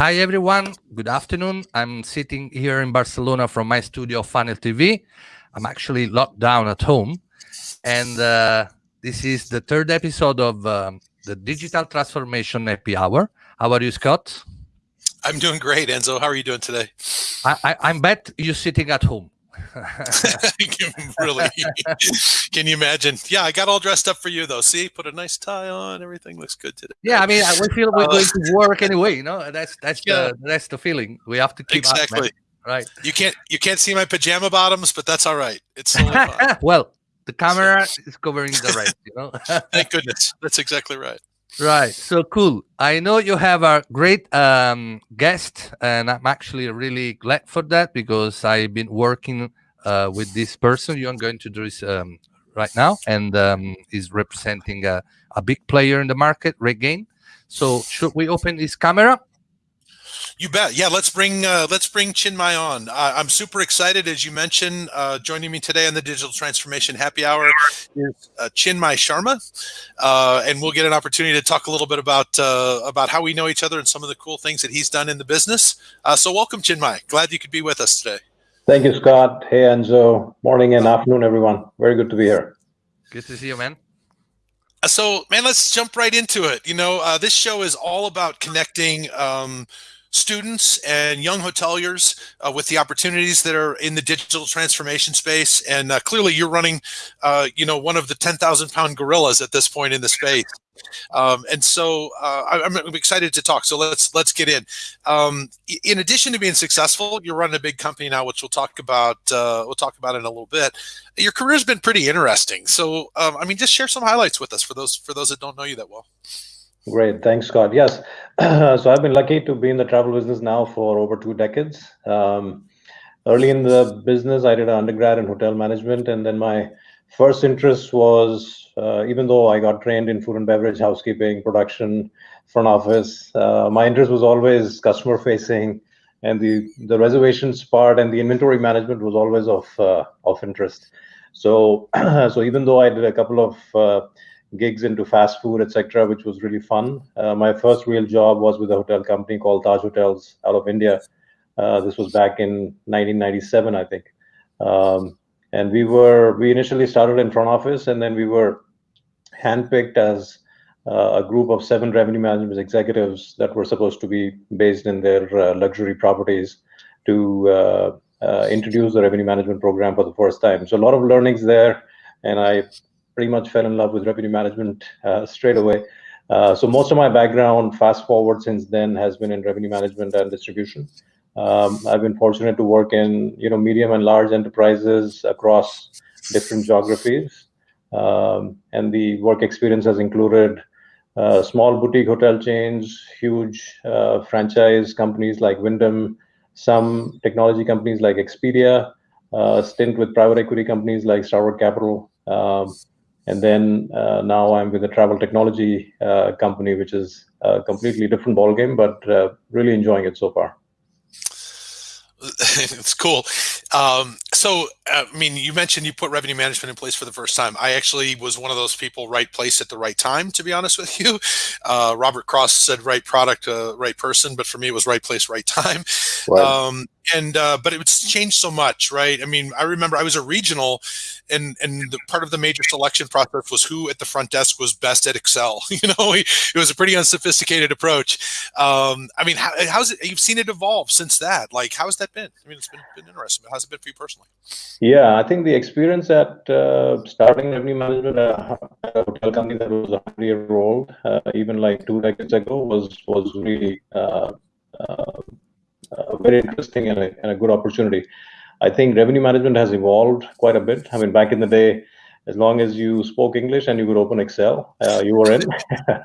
Hi, everyone. Good afternoon. I'm sitting here in Barcelona from my studio, Funnel TV. I'm actually locked down at home. And uh, this is the third episode of um, the Digital Transformation Happy Hour. How are you, Scott? I'm doing great, Enzo. How are you doing today? I, I, I'm bet you're sitting at home. really? Can you imagine? Yeah, I got all dressed up for you though. See, put a nice tie on. Everything looks good today. Yeah, I mean, we feel we're uh, going to work anyway. You know, that's that's yeah. the that's the feeling. We have to keep exactly up, right. You can't you can't see my pajama bottoms, but that's all right. It's well, the camera is covering the rest. You know. Thank goodness. That's exactly right. Right. So cool. I know you have a great um, guest, and I'm actually really glad for that because I've been working uh, with this person you're going to do this um, right now, and um, is representing a, a big player in the market, RateGain. So should we open his camera? You bet. Yeah, let's bring uh, let's bring Chinmay on. Uh, I'm super excited, as you mentioned. Uh, joining me today on the Digital Transformation Happy Hour is uh, Chinmay Sharma, uh, and we'll get an opportunity to talk a little bit about uh, about how we know each other and some of the cool things that he's done in the business. so, welcome, Chinmay. Glad you could be with us today. Thank you, Scott. Hey, Enzo. Morning and afternoon, everyone. Very good to be here. Good to see you, man. So, man, let's jump right into it. You know, this show is all about connecting. Um, students and young hoteliers uh, with the opportunities that are in the digital transformation space. And uh, clearly, you're running, uh, you know, one of the 10,000 pound gorillas at this point in the space. Um, and so uh, I'm, I'm, excited to talk. So let's let's get in. Um, in addition to being successful, you're running a big company now, which we'll talk about. Uh, we'll talk about in a little bit. Your career's been pretty interesting. So um, I mean, just share some highlights with us for those for those that don't know you that well. Great. Thanks, Scott. Yes. so I've been lucky to be in the travel business now for over two decades. Um, early in the business, I did an undergrad in hotel management. And then my first interest was, uh, even though I got trained in food and beverage, housekeeping, production, front office, uh, my interest was always customer facing. And the, the reservations part and the inventory management was always of, uh, of interest. So, so even though I did a couple of uh, gigs into fast food, etc., which was really fun. Uh, my first real job was with a hotel company called Taj Hotels out of India. Uh, this was back in 1997, I think. Um, and we were we initially started in front office, and then we were handpicked as uh, a group of seven revenue management executives that were supposed to be based in their uh, luxury properties to uh, uh, introduce the revenue management program for the first time. So a lot of learnings there, and I pretty much fell in love with revenue management uh, straight away. Uh, so most of my background, fast forward since then, has been in revenue management and distribution. Um, I've been fortunate to work in you know medium and large enterprises across different geographies, um, and the work experience has included uh, small boutique hotel chains, huge uh, franchise companies like Wyndham, some technology companies like Expedia, uh, stint with private equity companies like Starwood Capital, um, and then uh, now I'm with a travel technology uh, company, which is a completely different ballgame, but uh, really enjoying it so far. it's cool. Um, so, uh, I mean, you mentioned you put revenue management in place for the first time. I actually was one of those people, right place at the right time, to be honest with you. Uh, Robert Cross said right product, uh, right person, but for me, it was right place, right time. Right. Um, and uh, but it's changed so much, right? I mean, I remember I was a regional, and and the part of the major selection process was who at the front desk was best at Excel. you know, it was a pretty unsophisticated approach. Um, I mean, how, how's it? You've seen it evolve since that. Like, how's that been? I mean, it's been, been interesting. How's it been for you personally? Yeah, I think the experience at uh, starting revenue management at a hotel company that was a hundred year old, uh, even like two decades ago, was was really uh, uh uh, very interesting and a, and a good opportunity. I think revenue management has evolved quite a bit. I mean, back in the day, as long as you spoke English and you could open Excel, uh, you were in. uh,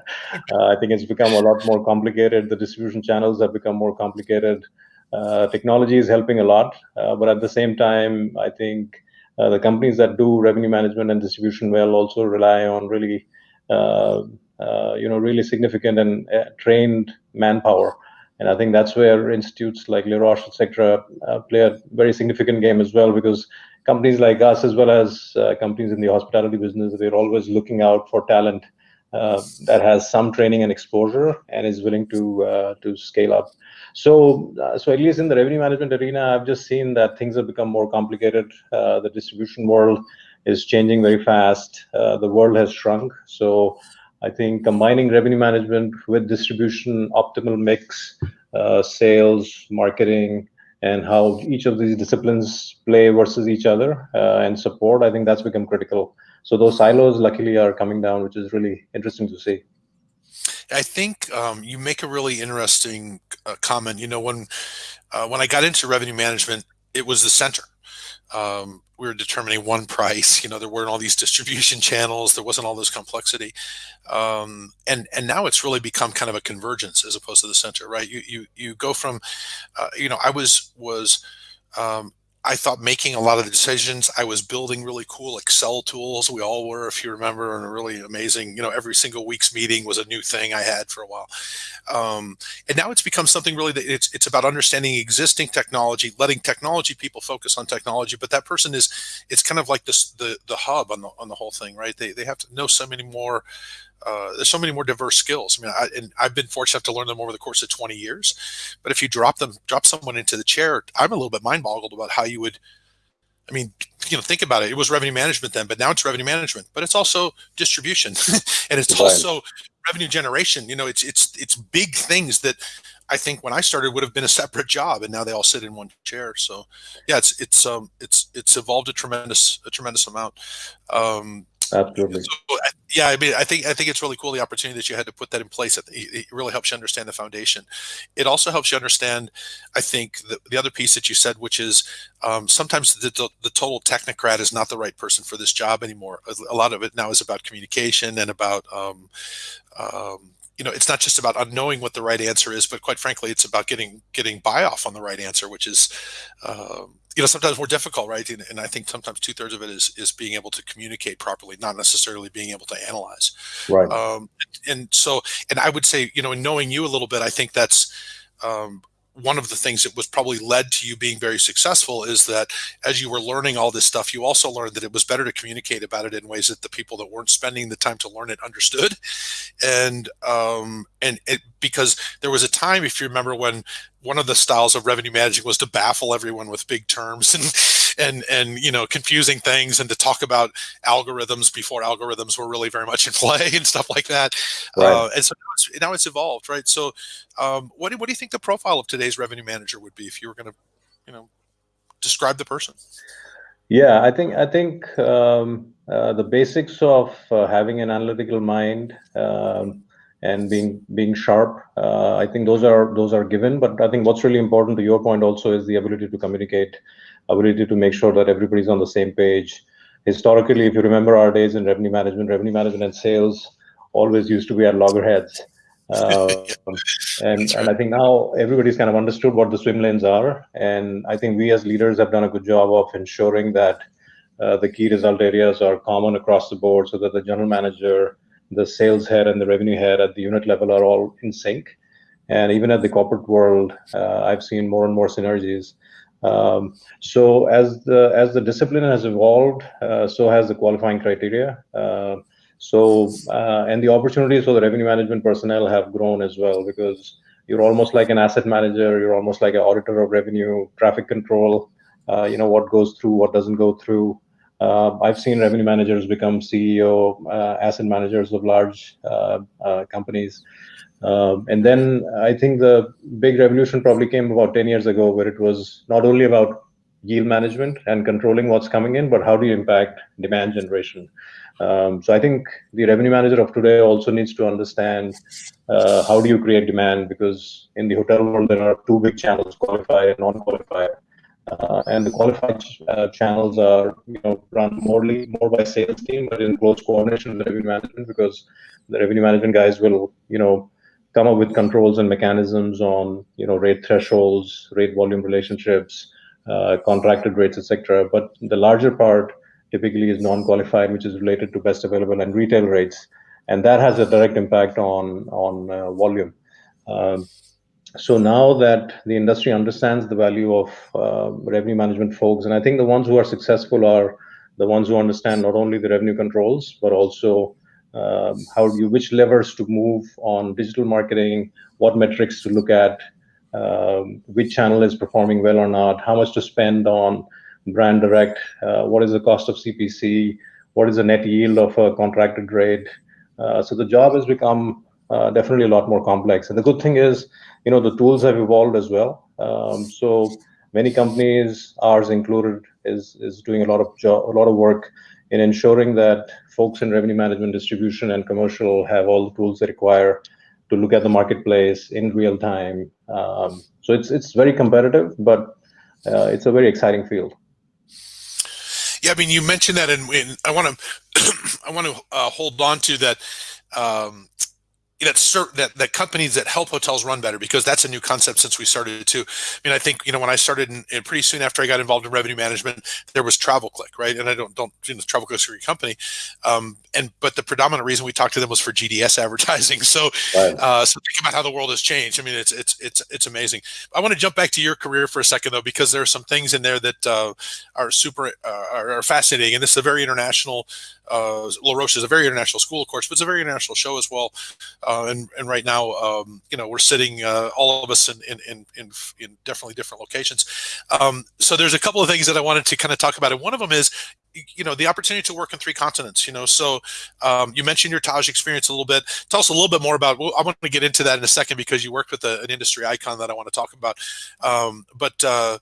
I think it's become a lot more complicated. The distribution channels have become more complicated. Uh, technology is helping a lot, uh, but at the same time, I think uh, the companies that do revenue management and distribution well also rely on really, you know, really significant and trained manpower and I think that's where institutes like Les Roches, etc., uh, play a very significant game as well, because companies like us, as well as uh, companies in the hospitality business, they're always looking out for talent uh, that has some training and exposure and is willing to uh, to scale up. So, uh, so at least in the revenue management arena, I've just seen that things have become more complicated. Uh, the distribution world is changing very fast. The world has shrunk. So, I think combining revenue management with distribution, optimal mix, uh, sales, marketing, and how each of these disciplines play versus each other and support, I think that's become critical. So those silos, luckily, are coming down, which is really interesting to see. I think um, you make a really interesting uh, comment. You know, when uh, when I got into revenue management, it was the center. Um, we were determining one price. You know, there weren't all these distribution channels. There wasn't all this complexity, um, and and now it's really become kind of a convergence as opposed to the center, right? You you you go from, uh, you know, I was was um, I thought making a lot of the decisions. I was building really cool Excel tools. We all were, if you remember, and a really amazing, you know, every single week's meeting was a new thing I had for a while. Um, and now it's become something really that it's, it's about understanding existing technology, letting technology people focus on technology. But that person is, it's kind of like this, the, the hub on the, on the whole thing, right? They, they have to know so many more uh, there's so many more diverse skills. I mean, I, and I've been fortunate to learn them over the course of 20 years. But if you drop them, drop someone into the chair, I'm a little bit mind boggled about how you would. I mean, you know, think about it. It was revenue management then, but now it's revenue management. But it's also distribution, and it's right. also revenue generation. You know, it's it's it's big things that I think when I started would have been a separate job, and now they all sit in one chair. So, yeah, it's it's um it's it's evolved a tremendous a tremendous amount. Um, Absolutely. So, yeah, I mean, I think I think it's really cool the opportunity that you had to put that in place. It really helps you understand the foundation. It also helps you understand, I think, the, the other piece that you said, which is um, sometimes the, the, the total technocrat is not the right person for this job anymore. A lot of it now is about communication and about um, um, you know, it's not just about knowing what the right answer is, but quite frankly, it's about getting getting buy off on the right answer, which is, um, you know, sometimes more difficult, right? And, and I think sometimes two thirds of it is is being able to communicate properly, not necessarily being able to analyze. Right. Um, and so, and I would say, you know, in knowing you a little bit, I think that's um, one of the things that was probably led to you being very successful is that as you were learning all this stuff, you also learned that it was better to communicate about it in ways that the people that weren't spending the time to learn it understood. And um, and it because there was a time, if you remember, when one of the styles of revenue managing was to baffle everyone with big terms and and and you know confusing things and to talk about algorithms before algorithms were really very much in play and stuff like that. Right. Uh, and so now it's, now it's, evolved, right? So, um, what do, what do you think the profile of today's revenue manager would be if you were going to, you know, describe the person? Yeah, I think I think um, uh, the basics of uh, having an analytical mind um, and being being sharp. Uh, I think those are those are given. But I think what's really important to your point also is the ability to communicate ability to make sure that everybody's on the same page. Historically, if you remember our days in revenue management, revenue management and sales always used to be at loggerheads. Uh, and, and I think now everybody's kind of understood what the swim lanes are. And I think we as leaders have done a good job of ensuring that uh, the key result areas are common across the board so that the general manager, the sales head, and the revenue head at the unit level are all in sync. And even at the corporate world, uh, I've seen more and more synergies. Um, so as the as the discipline has evolved, uh, so has the qualifying criteria. Uh, so uh, and the opportunities for the revenue management personnel have grown as well because you're almost like an asset manager. You're almost like an auditor of revenue, traffic control. Uh, you know what goes through, what doesn't go through. Uh, I've seen revenue managers become CEO, uh, asset managers of large companies. Um, and then I think the big revolution probably came about 10 years ago, where it was not only about yield management and controlling what's coming in, but how do you impact demand generation? Um, so I think the revenue manager of today also needs to understand uh, how do you create demand because in the hotel world there are two big channels: qualified and non-qualified. Uh, and the qualified uh, channels are you know run more more by sales team, but in close coordination with revenue management because the revenue management guys will you know come up with controls and mechanisms on you know rate thresholds, rate volume relationships, uh, contracted rates, etc. But the larger part typically is non-qualified, which is related to best available and retail rates, and that has a direct impact on on uh, volume. Um, so now that the industry understands the value of uh, revenue management folks, and I think the ones who are successful are the ones who understand not only the revenue controls but also um, how do you which levers to move on digital marketing, what metrics to look at, um, which channel is performing well or not, how much to spend on brand direct, uh, what is the cost of CPC, what is the net yield of a contracted rate. Uh, so the job has become uh, definitely a lot more complex. And the good thing is, you know, the tools have evolved as well. Um, so many companies, ours included, is is doing a lot of job, a lot of work in ensuring that folks in revenue management, distribution, and commercial have all the tools they require to look at the marketplace in real time. Um, so it's it's very competitive, but uh, it's a very exciting field. Yeah, I mean, you mentioned that, and I want to I want to uh, hold on to that. Um, that certain that, that companies that help hotels run better because that's a new concept since we started too. I mean, I think you know when I started, in pretty soon after I got involved in revenue management, there was TravelClick, right? And I don't don't you know TravelClick's a great company, um, and but the predominant reason we talked to them was for GDS advertising. So, right. uh, so think about how the world has changed. I mean, it's it's it's it's amazing. I want to jump back to your career for a second though, because there are some things in there that uh, are super uh, are, are fascinating, and this is a very international uh, La Roche is a very international school, of course, but it's a very international show as well. Uh, and and right now, um, you know, we're sitting uh, all of us in in, in in in definitely different locations. Um, so there's a couple of things that I wanted to kind of talk about, and one of them is you know the opportunity to work in three continents you know so um, you mentioned your taj experience a little bit tell us a little bit more about well, i want to get into that in a second because you worked with a, an industry icon that i want to talk about um, but uh,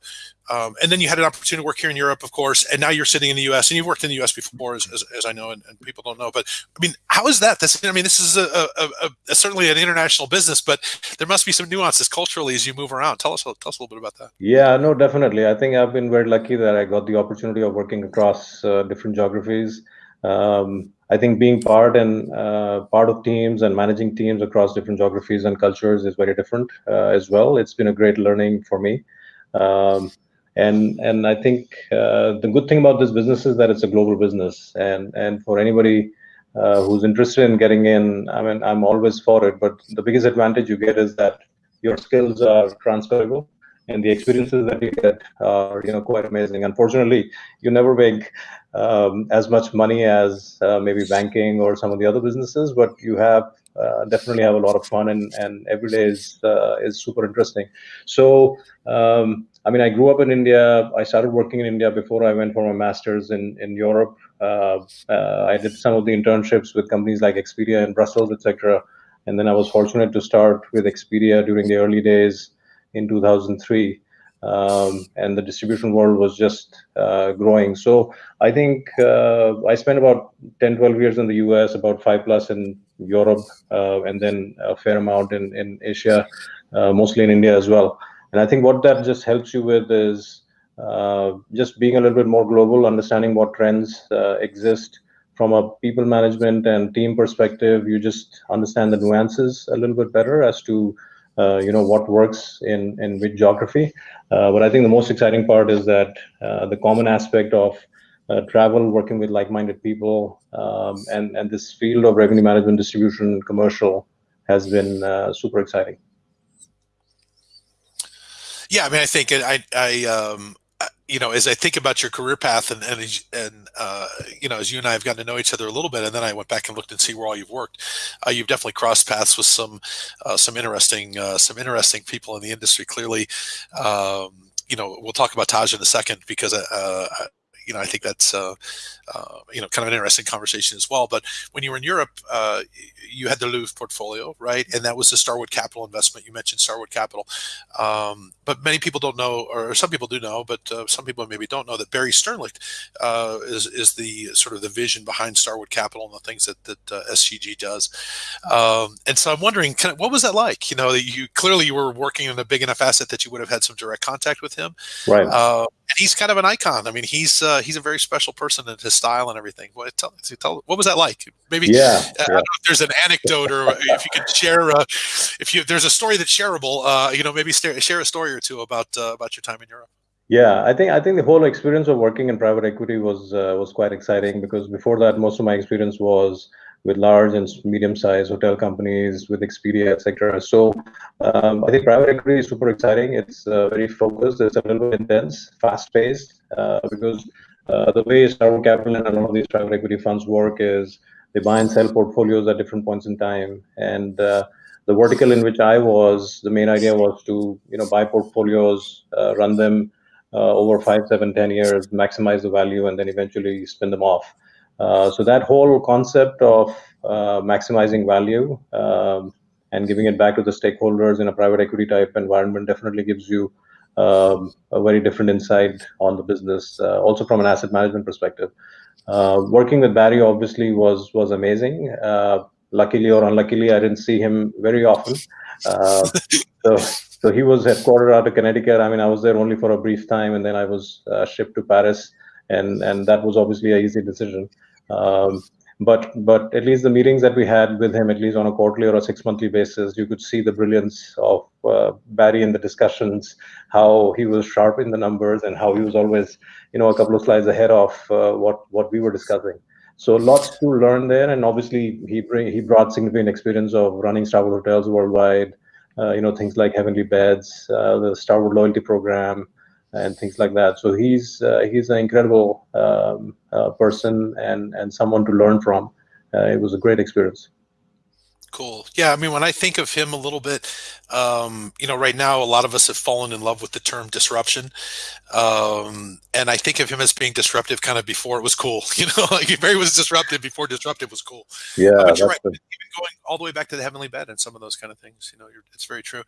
um, and then you had an opportunity to work here in Europe, of course, and now you're sitting in the U.S. and you've worked in the U.S. before, as, as, as I know, and, and, people don't know. But I mean, how is that? This, I mean, this is a, a, a, certainly an international business, but there must be some nuances culturally as you move around. Tell us, tell us a little bit about that. Yeah, no, definitely. I think I've been very lucky that I got the opportunity of working across different geographies. Um, I think being part and uh, part of teams and managing teams across different geographies and cultures is very different uh, as well. It's been a great learning for me. Um, and and I think uh, the good thing about this business is that it's a global business, and and for anybody uh, who's interested in getting in, I mean, I'm always for it. But the biggest advantage you get is that your skills are transferable, and the experiences that you get are you know quite amazing. Unfortunately, you never make um, as much money as uh, maybe banking or some of the other businesses, but you have uh, definitely have a lot of fun and and every day is uh, is super interesting. So. Um, I mean, I grew up in India. I started working in India before I went for my master's in in Europe. Uh, uh, I did some of the internships with companies like Expedia in Brussels, etc. And then I was fortunate to start with Expedia during the early days in 2003. Um, and the distribution world was just uh, growing. So I think uh, I spent about 10, 12 years in the US, about five plus in Europe, uh, and then a fair amount in, in Asia, uh, mostly in India as well. And I think what that just helps you with is uh, just being a little bit more global, understanding what trends uh, exist from a people management and team perspective. You just understand the nuances a little bit better as to uh, you know what works in in which geography. Uh, but I think the most exciting part is that uh, the common aspect of uh, travel, working with like-minded people, um, and and this field of revenue management, distribution, commercial has been super exciting. Yeah, I mean, I think I, I, um, you know, as I think about your career path and and and uh, you know, as you and I have gotten to know each other a little bit, and then I went back and looked and see where all you've worked. Uh, you've definitely crossed paths with some uh, some interesting uh, some interesting people in the industry. Clearly, um, you know, we'll talk about Taj in a second because uh, you know, I think that's uh, uh, you know kind of an interesting conversation as well. But when you were in Europe, uh, you had the Louvre portfolio, right? And that was the Starwood Capital investment. You mentioned Starwood Capital, um, but many people don't know, or some people do know, but uh, some people maybe don't know that Barry Sternlicht uh, is is the sort of the vision behind Starwood Capital and the things that that uh, SCG does. Um, and so I'm wondering, kind of, what was that like? You know, that you clearly you were working in a big enough asset that you would have had some direct contact with him, right? He's kind of an icon. I mean, he's uh, he's a very special person in his style and everything. What tell, tell what was that like? Maybe yeah, uh, yeah. if there's an anecdote or if you could share uh, if you there's a story that's shareable. Uh, you know, maybe share a story or two about uh, about your time in Europe. Yeah, I think I think the whole experience of working in private equity was uh, was quite exciting because before that, most of my experience was with large and medium-sized hotel companies, with Expedia, etc. So um, I think private equity is super exciting. It's uh, very focused. It's a little bit intense, fast-paced, uh, because uh, the way Starwood Capital and a lot of these private equity funds work is they buy and sell portfolios at different points in time. And uh, the vertical in which I was, the main idea was to you know buy portfolios, uh, run them uh, over five, seven, ten years, maximize the value, and then eventually spin them off. Uh, so that whole concept of uh, maximizing value um, and giving it back to the stakeholders in a private equity type environment definitely gives you um, a very different insight on the business, uh, also from an asset management perspective. Uh, working with Barry obviously was was amazing. Uh, luckily or unluckily, I didn't see him very often. Uh, so so he was headquartered out of Connecticut. I mean, I was there only for a brief time, and then I was shipped to Paris, and and that was obviously a easy decision. Um, but but at least the meetings that we had with him, at least on a quarterly or a six monthly basis, you could see the brilliance of uh, Barry in the discussions, how he was sharp in the numbers, and how he was always, you know, a couple of slides ahead of uh, what what we were discussing. So lots to learn there, and obviously he bring, he brought significant experience of running Starwood hotels worldwide. Uh, you know things like Heavenly Beds, uh, the Starwood loyalty program, and things like that. So he's uh, he's an incredible um, uh, person and and someone to learn from. Uh, it was a great experience. Cool. Yeah, I mean, when I think of him a little bit, um, you know, right now a lot of us have fallen in love with the term disruption, um, and I think of him as being disruptive kind of before it was cool. You know, like Barry was disruptive before disruptive was cool. Yeah, Uh, but you're right. the- Even going all the way back to the heavenly bed and some of those kind of things. You know, you're, it's very true.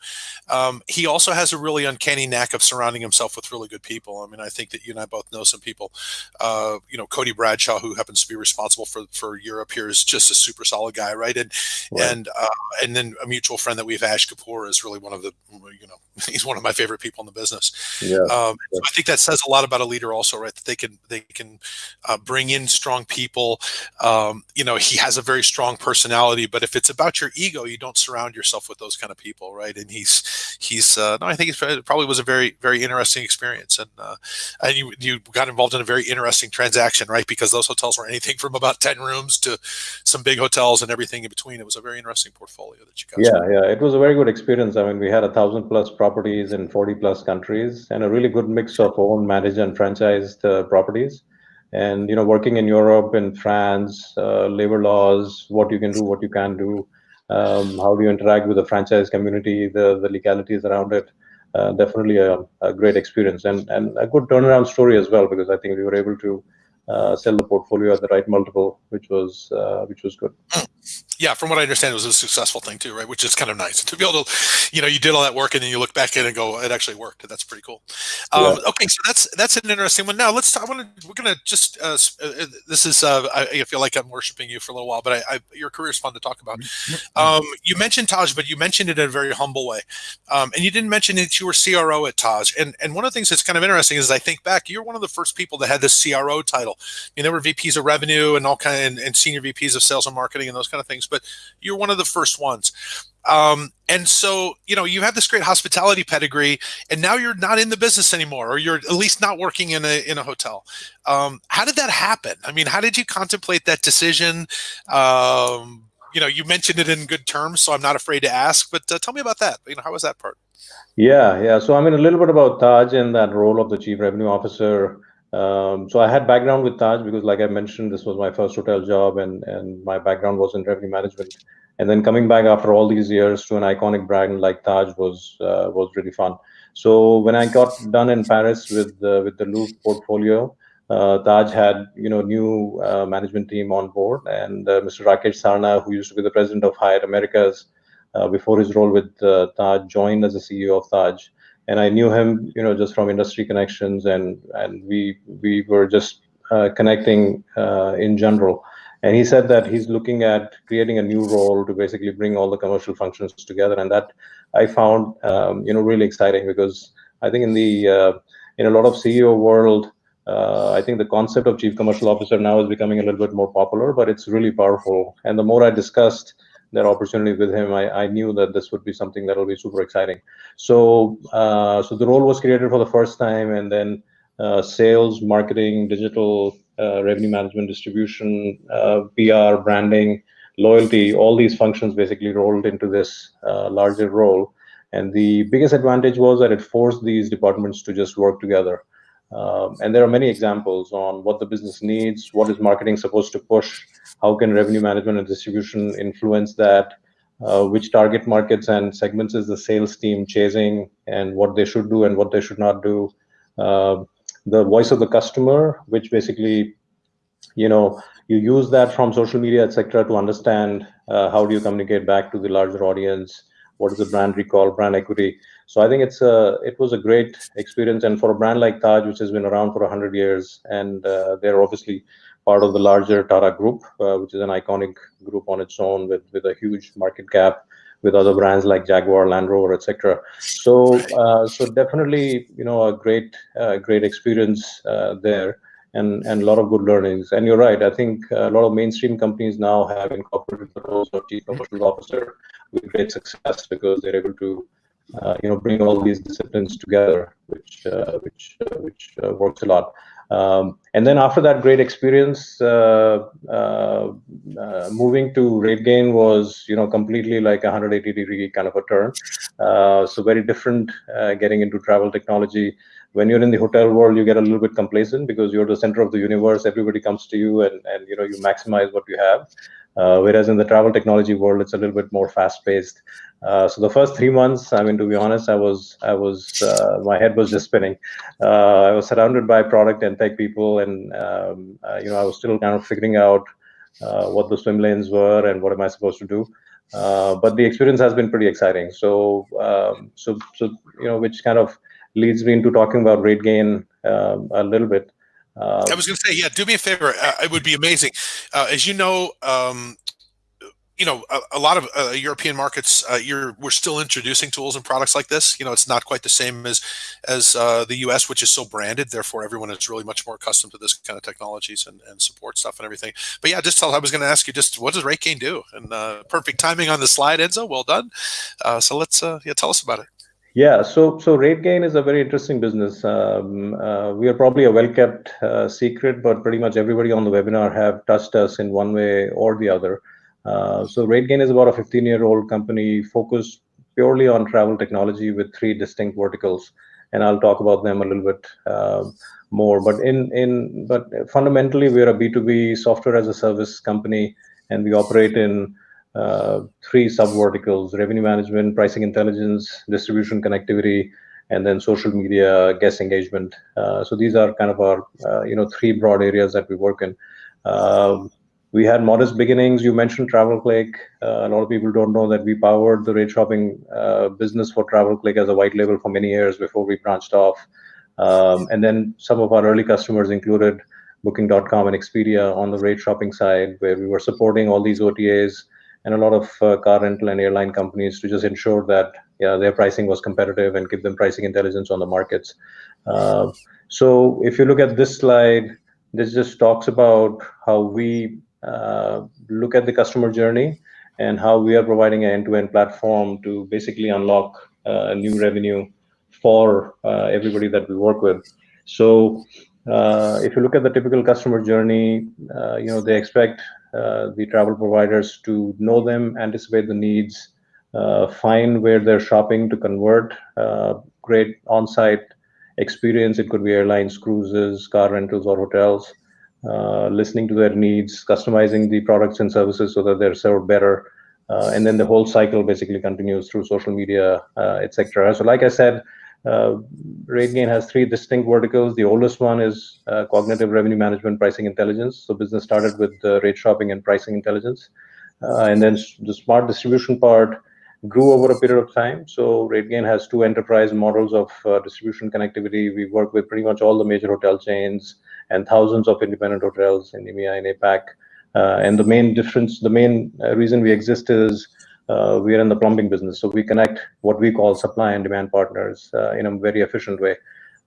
Um, he also has a really uncanny knack of surrounding himself with really good people. I mean, I think that you and I both know some people. Uh, you know, Cody Bradshaw, who happens to be responsible for for Europe here, is just a super solid guy, right? And Right. and uh, and then a mutual friend that we have, Ash Kapoor, is really one of the you know he's one of my favorite people in the business. yeah, Um, so I think that says a lot about a leader, also, right? That they can they can uh, bring in strong people. Um, you know, he has a very strong personality, but if it's about your ego, you don't surround yourself with those kind of people, right? And he's he's uh, no, I think it probably was a very very interesting experience, and uh, and you you got involved in a very interesting transaction, right? Because those hotels were anything from about ten rooms to some big hotels and everything in between. It was a very interesting portfolio that you guys. yeah, yeah. It was a very good experience. I mean, we had a thousand plus properties in forty plus countries, and a really good mix of owned, managed, and franchised uh, properties. And you know, working in Europe in France, uh, labor laws, what you can do, what you can't do, um, how do you interact with the franchise community, the the legalities around it. Uh, definitely a, a great experience and and a good turnaround story as well because I think we were able to sell the portfolio at the right multiple, which was uh, which was good. yeah, from what I understand, it was a successful thing too, right? Which is kind of nice to be able to, you know, you did all that work and then you look back in and go, it actually worked. That's pretty cool. Um, Okay, so that's that's an interesting one. Now let's. talk- I want to. We're gonna just. Uh, uh, uh, this is. Uh, I, I feel like I'm worshiping you for a little while, but I, I, your career is fun to talk about. Um, you mentioned Taj, but you mentioned it in a very humble way, um, and you didn't mention that you were CRO at Taj. And and one of the things that's kind of interesting is I think back, you're one of the first people that had the CRO title. I mean, there were VPs of revenue and all kind and, and senior VPs of sales and marketing and those kind of things, but you're one of the first ones. Um, and so, you know, you have this great hospitality pedigree, and now you're not in the business anymore, or you're at least not working in a in a hotel. Um, how did that happen? I mean, how did you contemplate that decision? Um, you know, you mentioned it in good terms, so I'm not afraid to ask. But uh, tell me about that. You know, how was that part? Yeah, yeah. So I mean, a little bit about Taj and that role of the chief revenue officer. Um, so I had background with Taj because, like I mentioned, this was my first hotel job, and and my background was in revenue management. And then coming back after all these years to an iconic brand like Taj was uh, was really fun. So when I got done in Paris with the with the Louvre portfolio, uh, Taj had you know new uh, management team on board, and uh, Mr. Rakesh Sarna, who used to be the president of Hyatt Americas uh, before his role with uh, Taj, joined as the CEO of Taj. And I knew him, you know, just from industry connections, and and we we were just uh, connecting uh, in general. And he said that he's looking at creating a new role to basically bring all the commercial functions together, and that I found, um, you know, really exciting because I think in the uh, in a lot of CEO world, uh, I think the concept of chief commercial officer now is becoming a little bit more popular, but it's really powerful. And the more I discussed that opportunity with him, I, I knew that this would be something that will be super exciting. So, uh, so the role was created for the first time, and then uh, sales, marketing, digital, uh, revenue management, distribution, uh, PR, branding, loyalty, all these functions basically rolled into this uh, larger role. And the biggest advantage was that it forced these departments to just work together. Um, and there are many examples on what the business needs, what is marketing supposed to push, how can revenue management and distribution influence that, uh, which target markets and segments is the sales team chasing, and what they should do and what they should not do. Uh, the voice of the customer, which basically, you know, you use that from social media, etc., to understand uh, how do you communicate back to the larger audience, what is the brand recall, brand equity. So I think it's a it was a great experience, and for a brand like Taj, which has been around for hundred years, and uh, they're obviously part of the larger Tata Group, uh, which is an iconic group on its own with with a huge market cap with other brands like Jaguar, Land Rover, etc. So uh, so definitely you know a great uh, great experience uh, there. And, and a lot of good learnings. And you're right. I think a lot of mainstream companies now have incorporated the roles of chief commercial officer with great success because they're able to uh, you know bring all these disciplines together, which uh, which uh, which uh, works a lot. Um, and then after that great experience, uh, uh, moving to RateGain was you know completely like a 180 degree kind of a turn. so very different getting into travel technology. When you're in the hotel world, you get a little bit complacent because you're the center of the universe. Everybody comes to you, and and you know you maximize what you have. Uh, whereas in the travel technology world, it's a little bit more fast-paced. Uh, so the first three months, I mean, to be honest, I was, I was, uh, my head was just spinning. Uh, I was surrounded by product and tech people, and um, uh, you know, I was still kind of figuring out uh, what the swim lanes were and what am I supposed to do. but the experience has been pretty exciting. So, um, so, so you know, which kind of leads me into talking about RateGain um, a little bit. I was going to say, yeah, do me a favor. It would be amazing. As you know, um, you know, a, a lot of uh, European markets, uh, you're we're still introducing tools and products like this. You know, it's not quite the same as as uh, the U.S., which is so branded. Therefore, everyone is really much more accustomed to this kind of technologies and, and support stuff and everything. But yeah, just tell. I was going to ask you, just what does RateGain do? And perfect timing on the slide, Enzo. Well done. so let's yeah, tell us about it. Yeah, so so RateGain is a very interesting business. Um, uh, we are probably a well-kept uh, secret, but pretty much everybody on the webinar have touched us in one way or the other. Uh, so RateGain is about a 15-year-old company focused purely on travel technology with three distinct verticals, and I'll talk about them a little bit um, more. But in in but fundamentally, we're a B2B software as a service company, and we operate in uh, three sub verticals revenue management, pricing intelligence, distribution connectivity, and then social media guest engagement. Uh, so these are kind of our uh, you know three broad areas that we work in. Um, we had modest beginnings. You mentioned TravelClick. Uh, a lot of people don't know that we powered the rate shopping uh, business for TravelClick as a white label for many years before we branched off. Um, and then some of our early customers included Booking.com and Expedia on the rate shopping side, where we were supporting all these OTAs and a lot of uh, car rental and airline companies to just ensure that yeah, their pricing was competitive and give them pricing intelligence on the markets. Uh, so if you look at this slide, this just talks about how we look at the customer journey and how we are providing an end-to-end platform to basically unlock uh, new revenue for uh, everybody that we work with. So uh, if you look at the typical customer journey, uh, you know they expect uh, the travel providers to know them, anticipate the needs, uh, find where they're shopping to convert, uh, great on-site experience. It could be airlines, cruises, car rentals, or hotels. Uh, listening to their needs, customizing the products and services so that they're served better, uh, and then the whole cycle basically continues through social media, uh, etc. So, like I said, uh, RateGain has three distinct verticals. The oldest one is uh, cognitive revenue management pricing intelligence. So business started with uh, rate shopping and pricing intelligence. Uh, and then the smart distribution part grew over a period of time. So RateGain has two enterprise models of distribution connectivity. We work with pretty much all the major hotel chains and thousands of independent hotels in EMEA and APAC. Uh, and the main difference, the main reason we exist is uh, we are in the plumbing business. So we connect what we call supply and demand partners uh, in a very efficient way.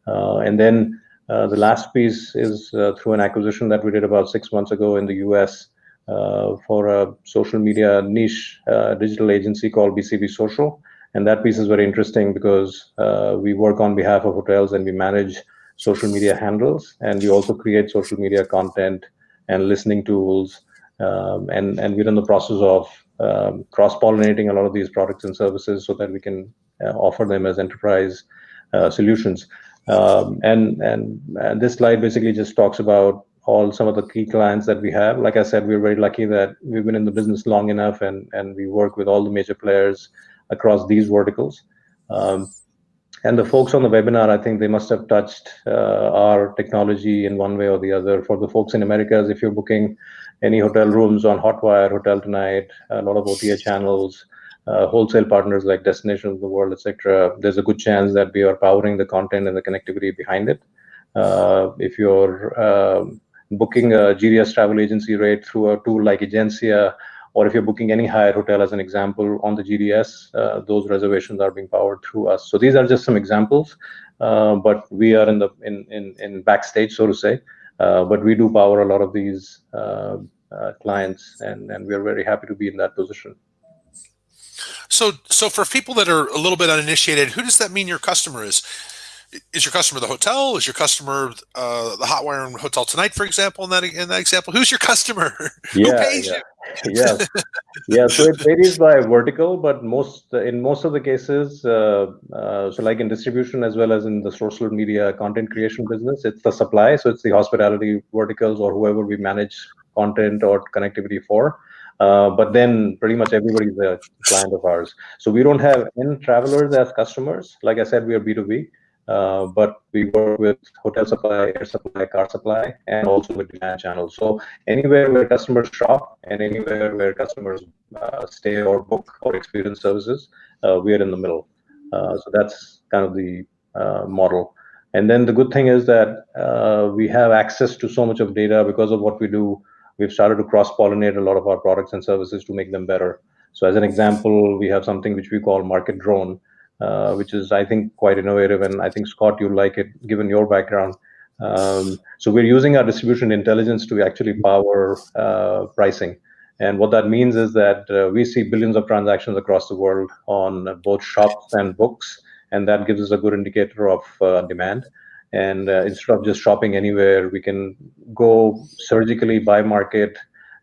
Uh, and then uh, the last piece is uh, through an acquisition that we did about six months ago in the US uh, for a social media niche digital agency called BCV Social. And that piece is very interesting because we work on behalf of hotels and we manage social media handles. And we also create social media content and listening tools. Um, and, and we're in the process of um, cross-pollinating a lot of these products and services so that we can uh, offer them as enterprise uh, solutions. Um, and, and and this slide basically just talks about all some of the key clients that we have. Like I said, we're very lucky that we've been in the business long enough and, and we work with all the major players across these verticals. Um, and the folks on the webinar, I think they must have touched uh, our technology in one way or the other. For the folks in Americas, if you're booking any hotel rooms on Hotwire, Hotel Tonight, a lot of OTA channels, uh, wholesale partners like Destination of the World, etc., there's a good chance that we are powering the content and the connectivity behind it. Uh, if you're um, booking a GDS travel agency rate through a tool like Egencia, or if you're booking any Hyatt hotel as an example on the GDS, uh, those reservations are being powered through us. So these are just some examples, uh, but we are in the in, in, in backstage, so to say. Uh, but we do power a lot of these uh, uh, clients, and, and we're very happy to be in that position. So, so for people that are a little bit uninitiated, who does that mean your customer is? Is your customer the hotel? Is your customer uh, the Hotwire and Hotel Tonight, for example? In that in that example, who's your customer? Yeah, Who pays yeah. you? yes, yeah. So it varies by vertical, but most in most of the cases, uh, uh, so like in distribution as well as in the social media content creation business, it's the supply. So it's the hospitality verticals or whoever we manage content or connectivity for. Uh, but then pretty much everybody's a client of ours. So we don't have end travelers as customers. Like I said, we are B2B. Uh, but we work with hotel supply, air supply, car supply, and also with demand channels. So anywhere where customers shop and anywhere where customers uh, stay or book or experience services, uh, we are in the middle. Uh, so that's kind of the uh, model. And then the good thing is that we have access to so much of data because of what we do. We've started to cross-pollinate a lot of our products and services to make them better. So as an example, we have something which we call Market Drone, uh, which is I think quite innovative, and I think Scott you'll like it given your background. Um, so we're using our distribution intelligence to actually power uh, pricing. And what that means is that uh, we see billions of transactions across the world on both shops and books, and that gives us a good indicator of uh, demand. And uh, instead of just shopping anywhere, we can go surgically by market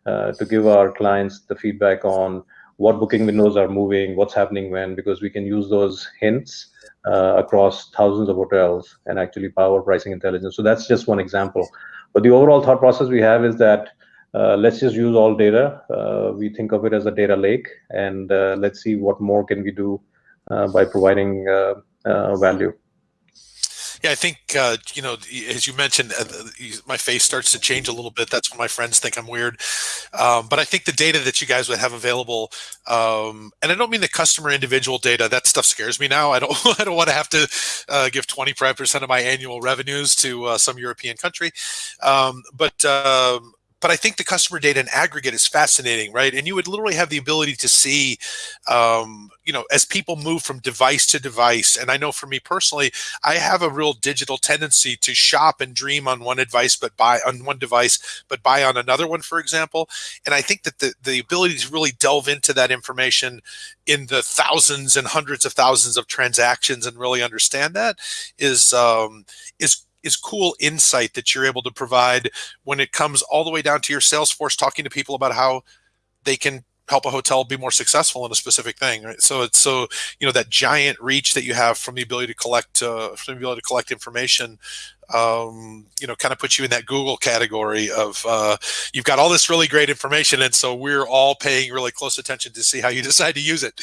to give our clients the feedback on what booking windows are moving, what's happening when, because we can use those hints uh, across thousands of hotels and actually power pricing intelligence. So that's just one example. But the overall thought process we have is that uh, let's just use all data. Uh, we think of it as a data lake, and uh, let's see what more can we do uh, by providing uh, value. Yeah, I think uh, you know, as you mentioned, uh, my face starts to change a little bit. That's when my friends think I'm weird. Um, but I think the data that you guys would have available, um, and I don't mean the customer individual data. That stuff scares me now. I don't. I don't want to have to uh, give 25 percent of my annual revenues to uh, some European country. Um, but um, but I think the customer data in aggregate is fascinating, right? And you would literally have the ability to see, um, you know, as people move from device to device. And I know for me personally, I have a real digital tendency to shop and dream on one device, but buy on one device, but buy on another one, for example. And I think that the, the ability to really delve into that information in the thousands and hundreds of thousands of transactions and really understand that is um, is is cool insight that you're able to provide when it comes all the way down to your sales force talking to people about how they can help a hotel be more successful in a specific thing right? So it's so you know that giant reach that you have from the ability to collect uh, from the ability to collect information um, you know kind of puts you in that google category of uh, you've got all this really great information and so we're all paying really close attention to see how you decide to use it.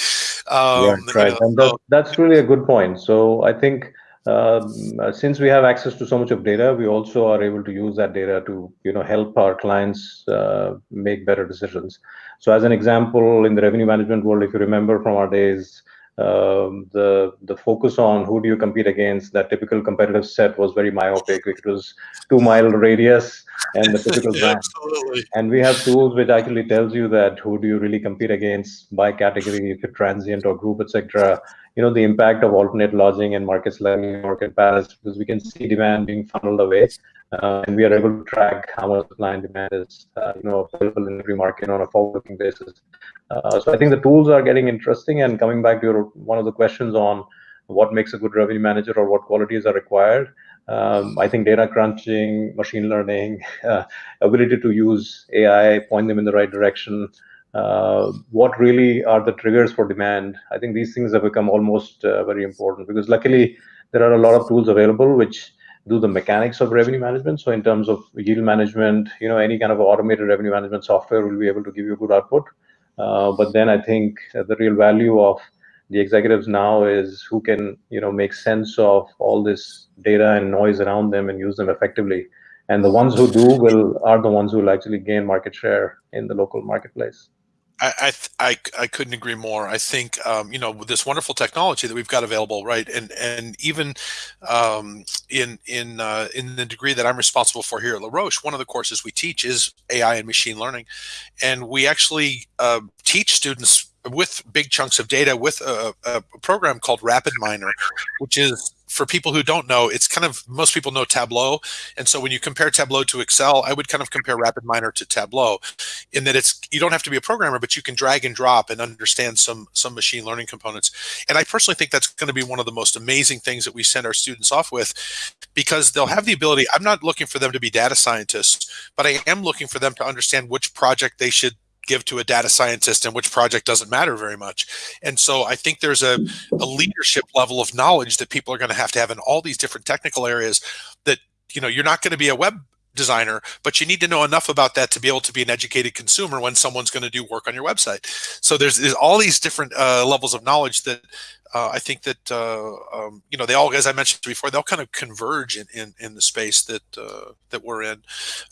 Um, yeah, right. You know, and that, that's really a good point. So i think since we have access to so much of data, we also are able to use that data to, you know, help our clients uh, make better decisions. So, as an example, in the revenue management world, if you remember from our days, um, the the focus on who do you compete against, that typical competitive set was very myopic. It was two mile radius and the typical brand. And we have tools which actually tells you that who do you really compete against by category, if you're transient or group, etc you know the impact of alternate lodging and markets like New York and Paris because we can see demand being funneled away, uh, and we are able to track how much supply and demand is uh, you know available in every market on a forward-looking basis. Uh, so I think the tools are getting interesting. And coming back to your one of the questions on what makes a good revenue manager or what qualities are required. Um, I think data crunching, machine learning, uh, ability to use AI, point them in the right direction, uh, what really are the triggers for demand. I think these things have become almost uh, very important because luckily there are a lot of tools available which do the mechanics of revenue management. So in terms of yield management, you know, any kind of automated revenue management software will be able to give you good output. Uh, but then I think the real value of the executives now is who can, you know, make sense of all this data and noise around them and use them effectively. And the ones who do will are the ones who will actually gain market share in the local marketplace. I, I, I couldn't agree more. I think um, you know with this wonderful technology that we've got available, right, and and even um, in in uh, in the degree that I'm responsible for here at La Roche, one of the courses we teach is AI and machine learning, and we actually uh, teach students with big chunks of data with a, a program called RapidMiner, which is for people who don't know, it's kind of most people know Tableau, and so when you compare Tableau to Excel, I would kind of compare RapidMiner to Tableau, in that it's you don't have to be a programmer, but you can drag and drop and understand some some machine learning components. And I personally think that's going to be one of the most amazing things that we send our students off with, because they'll have the ability. I'm not looking for them to be data scientists, but I am looking for them to understand which project they should give to a data scientist and which project doesn't matter very much. And so I think there's a, a leadership level of knowledge that people are going to have to have in all these different technical areas that, you know, you're not going to be a web designer, but you need to know enough about that to be able to be an educated consumer when someone's going to do work on your website. So there's, there's all these different uh, levels of knowledge that uh, I think that uh, um, you know they all, as I mentioned before, they'll kind of converge in in, in the space that uh, that we're in.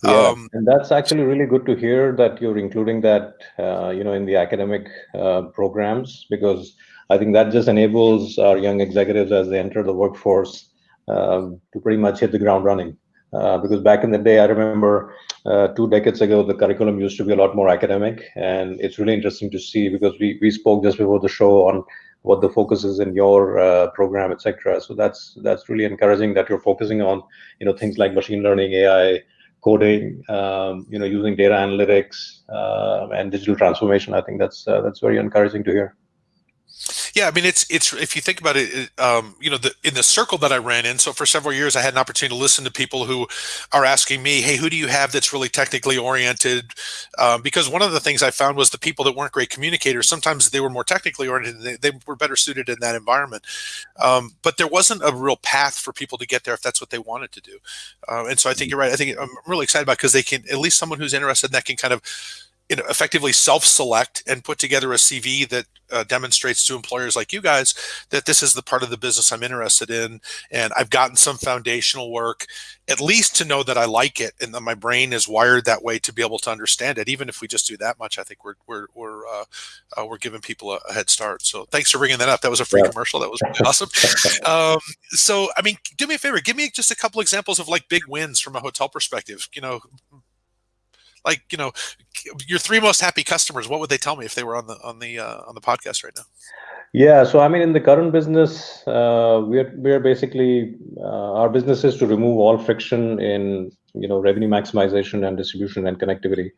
Yeah, um, and that's actually really good to hear that you're including that uh, you know in the academic uh, programs because I think that just enables our young executives as they enter the workforce um, to pretty much hit the ground running. Uh, because back in the day, I remember two decades ago, the curriculum used to be a lot more academic, and it's really interesting to see because we we spoke just before the show on what the focus is in your uh, program, etc. So that's that's really encouraging that you're focusing on you know things like machine learning, AI, coding, um, you know, using data analytics uh, and digital transformation. I think that's uh, that's very encouraging to hear. Yeah, I mean, it's it's if you think about it, it um, you know, the, in the circle that I ran in. So for several years, I had an opportunity to listen to people who are asking me, "Hey, who do you have that's really technically oriented?" Um, because one of the things I found was the people that weren't great communicators. Sometimes they were more technically oriented. They, they were better suited in that environment, um, but there wasn't a real path for people to get there if that's what they wanted to do. Uh, and so I think you're right. I think I'm really excited about because they can at least someone who's interested in that can kind of you know, effectively self-select and put together a CV that uh, demonstrates to employers like you guys that this is the part of the business I'm interested in, and I've gotten some foundational work, at least to know that I like it, and that my brain is wired that way to be able to understand it. Even if we just do that much, I think we're we're we're uh, uh, we're giving people a, a, head start. So thanks for bringing that up. That was a free yeah. commercial. That was really awesome. Um, so I mean, do me a favor, give me just a couple examples of like big wins from a hotel perspective. You know, like you know your three most happy customers what would they tell me if they were on the on the uh, on the podcast right now? Yeah so i mean in the current business uh, we're we're basically uh, our business is to remove all friction in you know revenue maximization and distribution and connectivity.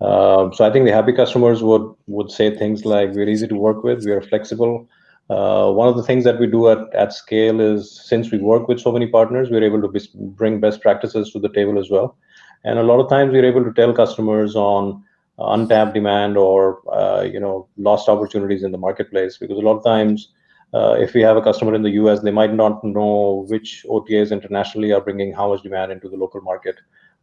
Um, so i think the happy customers would would say things like we're easy to work with we are flexible. Uh, one of the things that we do at, at scale is since we work with so many partners, we're able to bring best practices to the table as well. And a lot of times we're able to tell customers on untapped demand or uh, you know lost opportunities in the marketplace because a lot of times uh, if we have a customer in the US, they might not know which OTAs internationally are bringing how much demand into the local market.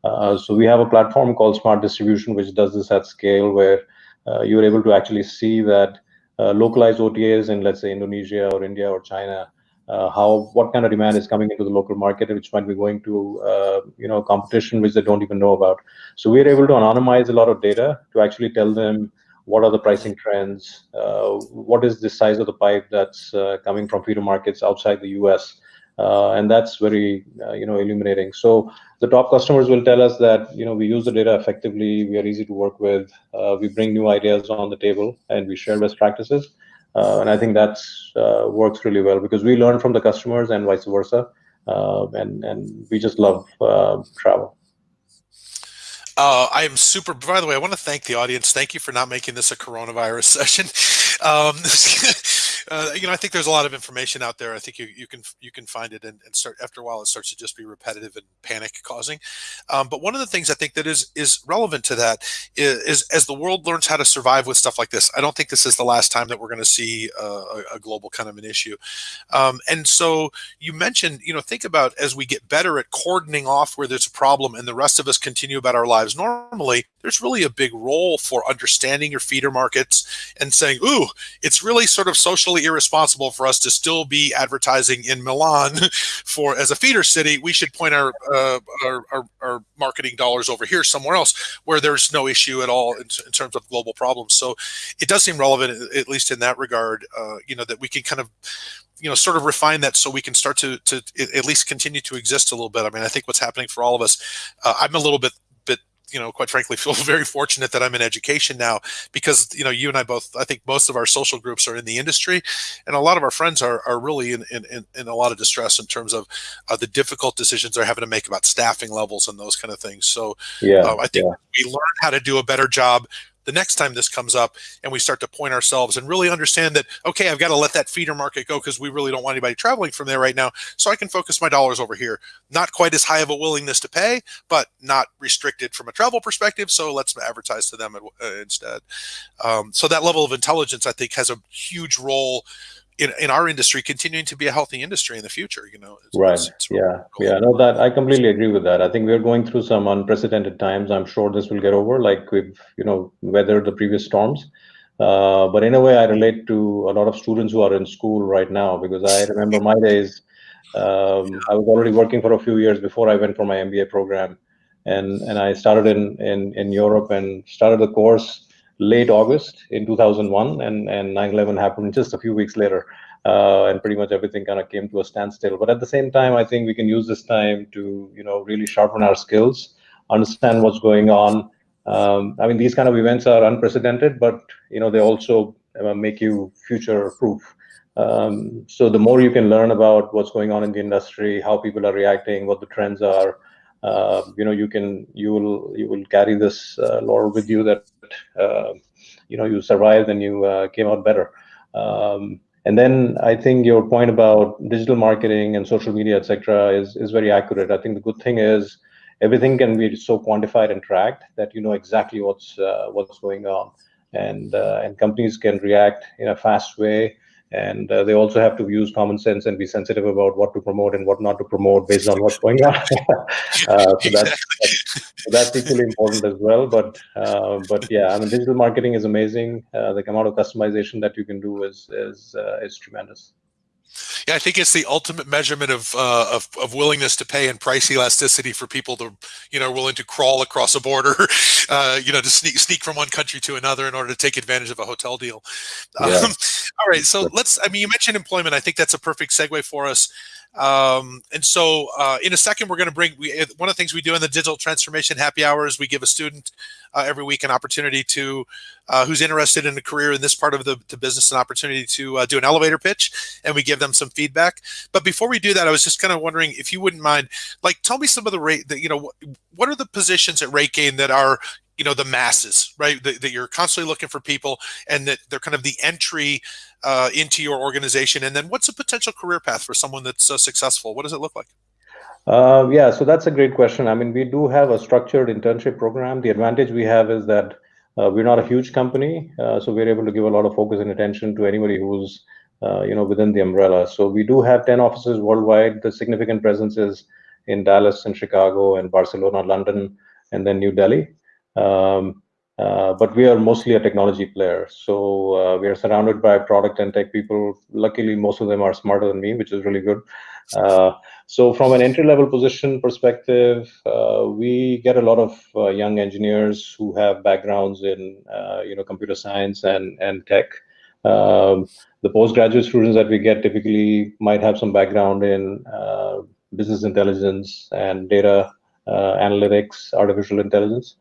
Uh, so we have a platform called Smart Distribution, which does this at scale, where uh, you're able to actually see that uh, localized OTAs in, let's say, Indonesia or India or China uh, how what kind of demand is coming into the local market, which might be going to uh, you know competition which they don't even know about. So we're able to anonymize a lot of data to actually tell them what are the pricing trends, uh, what is the size of the pipe that's uh, coming from feeder markets outside the U.S. Uh, and that's very uh, you know illuminating. So the top customers will tell us that you know we use the data effectively, we are easy to work with, we bring new ideas on the table, and we share best practices. Uh, and I think that uh, works really well because we learn from the customers and vice versa. Uh, and, and we just love travel. Uh, I am super. By the way, I want to thank the audience. Thank you for not making this a coronavirus session. Um, uh, you know, I think there's a lot of information out there. I think you, you can you can find it and, and start after a while it starts to just be repetitive and panic causing. Um, but one of the things I think that is is relevant to that is, is, as the world learns how to survive with stuff like this. I don't think this is the last time that we're going to see a, a, global kind of an issue. Um, and so you mentioned, you know, think about as we get better at cordoning off where there's a problem and the rest of us continue about our lives normally. There's really a big role for understanding your feeder markets and saying, "Ooh, it's really sort of socially irresponsible for us to still be advertising in Milan for as a feeder city. We should point our, uh, our, our, our, marketing dollars over here somewhere else where there's no issue at all in, in, terms of global problems. So it does seem relevant, at least in that regard, uh, you know, that we can kind of you know sort of refine that so we can start to to at least continue to exist a little bit i mean i think what's happening for all of us uh, i'm a little bit you know, quite frankly, feel very fortunate that I'm in education now because, you know, you and I both, I think most of our social groups are in the industry and a lot of our friends are, are really in, in, in a lot of distress in terms of uh, the difficult decisions they're having to make about staffing levels and those kind of things. So yeah, uh, I think yeah. we learn how to do a better job the next time this comes up and we start to point ourselves and really understand that, okay, I've got to let that feeder market go because we really don't want anybody traveling from there right now. So I can focus my dollars over here. Not quite as high of a willingness to pay, but not restricted from a travel perspective. So let's advertise to them uh, instead. Um, so that level of intelligence, I think, has a huge role in, in our industry continuing to be a healthy industry in the future you know it's, right. it's, it's really yeah. cool. yeah. No that i completely agree with that. I think we're going through some unprecedented times. I'm sure this will get over like we've you know weathered the previous storms. Uh, but in a way i relate to a lot of students who are in school right now because i remember my days um, i was already working for a few years before i went for my mba program. And and i started in in in europe and started the course late August in 2001, and and 9/11 happened just a few weeks later, uh, and pretty much everything kind of came to a standstill. But at the same time, I think we can use this time to you know really sharpen our skills, understand what's going on. Um, I mean, these kind of events are unprecedented, but you know they also uh, make you future proof. Um, so the more you can learn about what's going on in the industry, how people are reacting, what the trends are, uh, you know, you can you will you will carry this uh, with you that you know you survived and you uh, came out better. Um, and then I think your point about digital marketing and social media, etc., is is very accurate. I think the good thing is everything can be so quantified and tracked that you know exactly what's uh, what's going on, and uh, and companies can react in a fast way and uh, they also have to use common sense and be sensitive about what to promote and what not to promote based on what's going on. uh, so that's, that's, that's equally important as well. But uh, but yeah, I mean, digital marketing is amazing. Uh, the amount of customization that you can do is is uh, is tremendous. Yeah, I think it's the ultimate measurement of, uh, of, of willingness to pay and price elasticity for people to, you know, willing to crawl across a border, uh, you know, to sneak sneak from one country to another in order to take advantage of a hotel deal. Yeah. Um, all right, so let's. I mean, you mentioned employment. I think that's a perfect segue for us. Um, and so uh, in a second, we're going to bring we, one of the things we do in the digital transformation happy hours. We give a student every week an opportunity to uh, who's interested in a career in this part of the, the business an opportunity to uh, do an elevator pitch, and we give them some feedback. But before we do that, I was just kind of wondering if you wouldn't mind, like, tell me some of the rate that you know what are the positions at RateGain that are you know the masses right that, that, you're constantly looking for people and that they're kind of the entry uh, into your organization? And then what's a potential career path for someone that's uh, successful? What does it look like uh, yeah so that's a great question i mean we do have a structured internship program the advantage we have is that uh, we're not a huge company uh, so we're able to give a lot of focus and attention to anybody who's uh, you know within the umbrella so we do have 10 offices worldwide the significant presence is in dallas and chicago and barcelona london and then new delhi um, uh, but we are mostly a technology player. So we are surrounded by product and tech people. Luckily, most of them are smarter than me, which is really good. Uh, so from an entry-level position perspective, uh, we get a lot of uh, young engineers who have backgrounds in you know computer science and and tech. Um, the postgraduate students that we get typically might have some background in business intelligence and data analytics, artificial intelligence.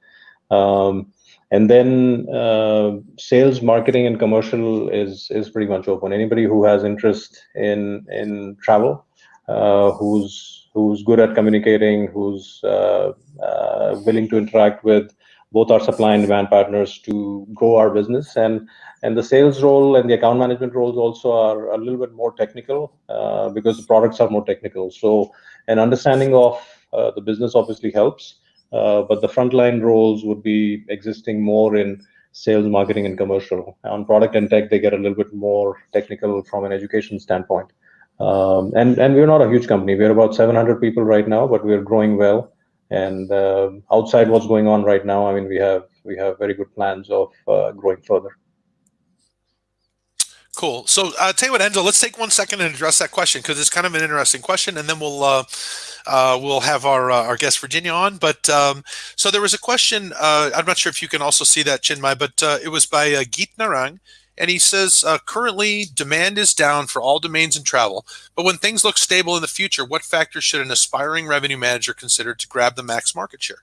Um, and then uh, sales, marketing, and commercial is is pretty much open. Anybody who has interest in in travel, who's who's good at communicating, who's uh, uh willing to interact with both our supply and demand partners to grow our business. And and the sales role and the account management roles also are a little bit more technical uh, because the products are more technical. So an understanding of uh, the business obviously helps, uh, but the frontline roles would be existing more in sales, marketing, and commercial. On product and tech, they get a little bit more technical from an education standpoint. Um, and and we're not a huge company. We're about 700 people right now, but we're growing well. And uh, outside what's going on right now, I mean, we have we have very good plans of uh, growing further. Cool. So, uh, tell you what, Enzo, let's take one second and address that question because it's kind of an interesting question, and then we'll uh, uh, we'll have our uh, our guest Virginia on. But um, so there was a question. Uh, I'm not sure if you can also see that Chinmay, but uh, it was by uh, Geet Narang, and he says uh, currently demand is down for all domains and travel. But when things look stable in the future, what factors should an aspiring revenue manager consider to grab the max market share?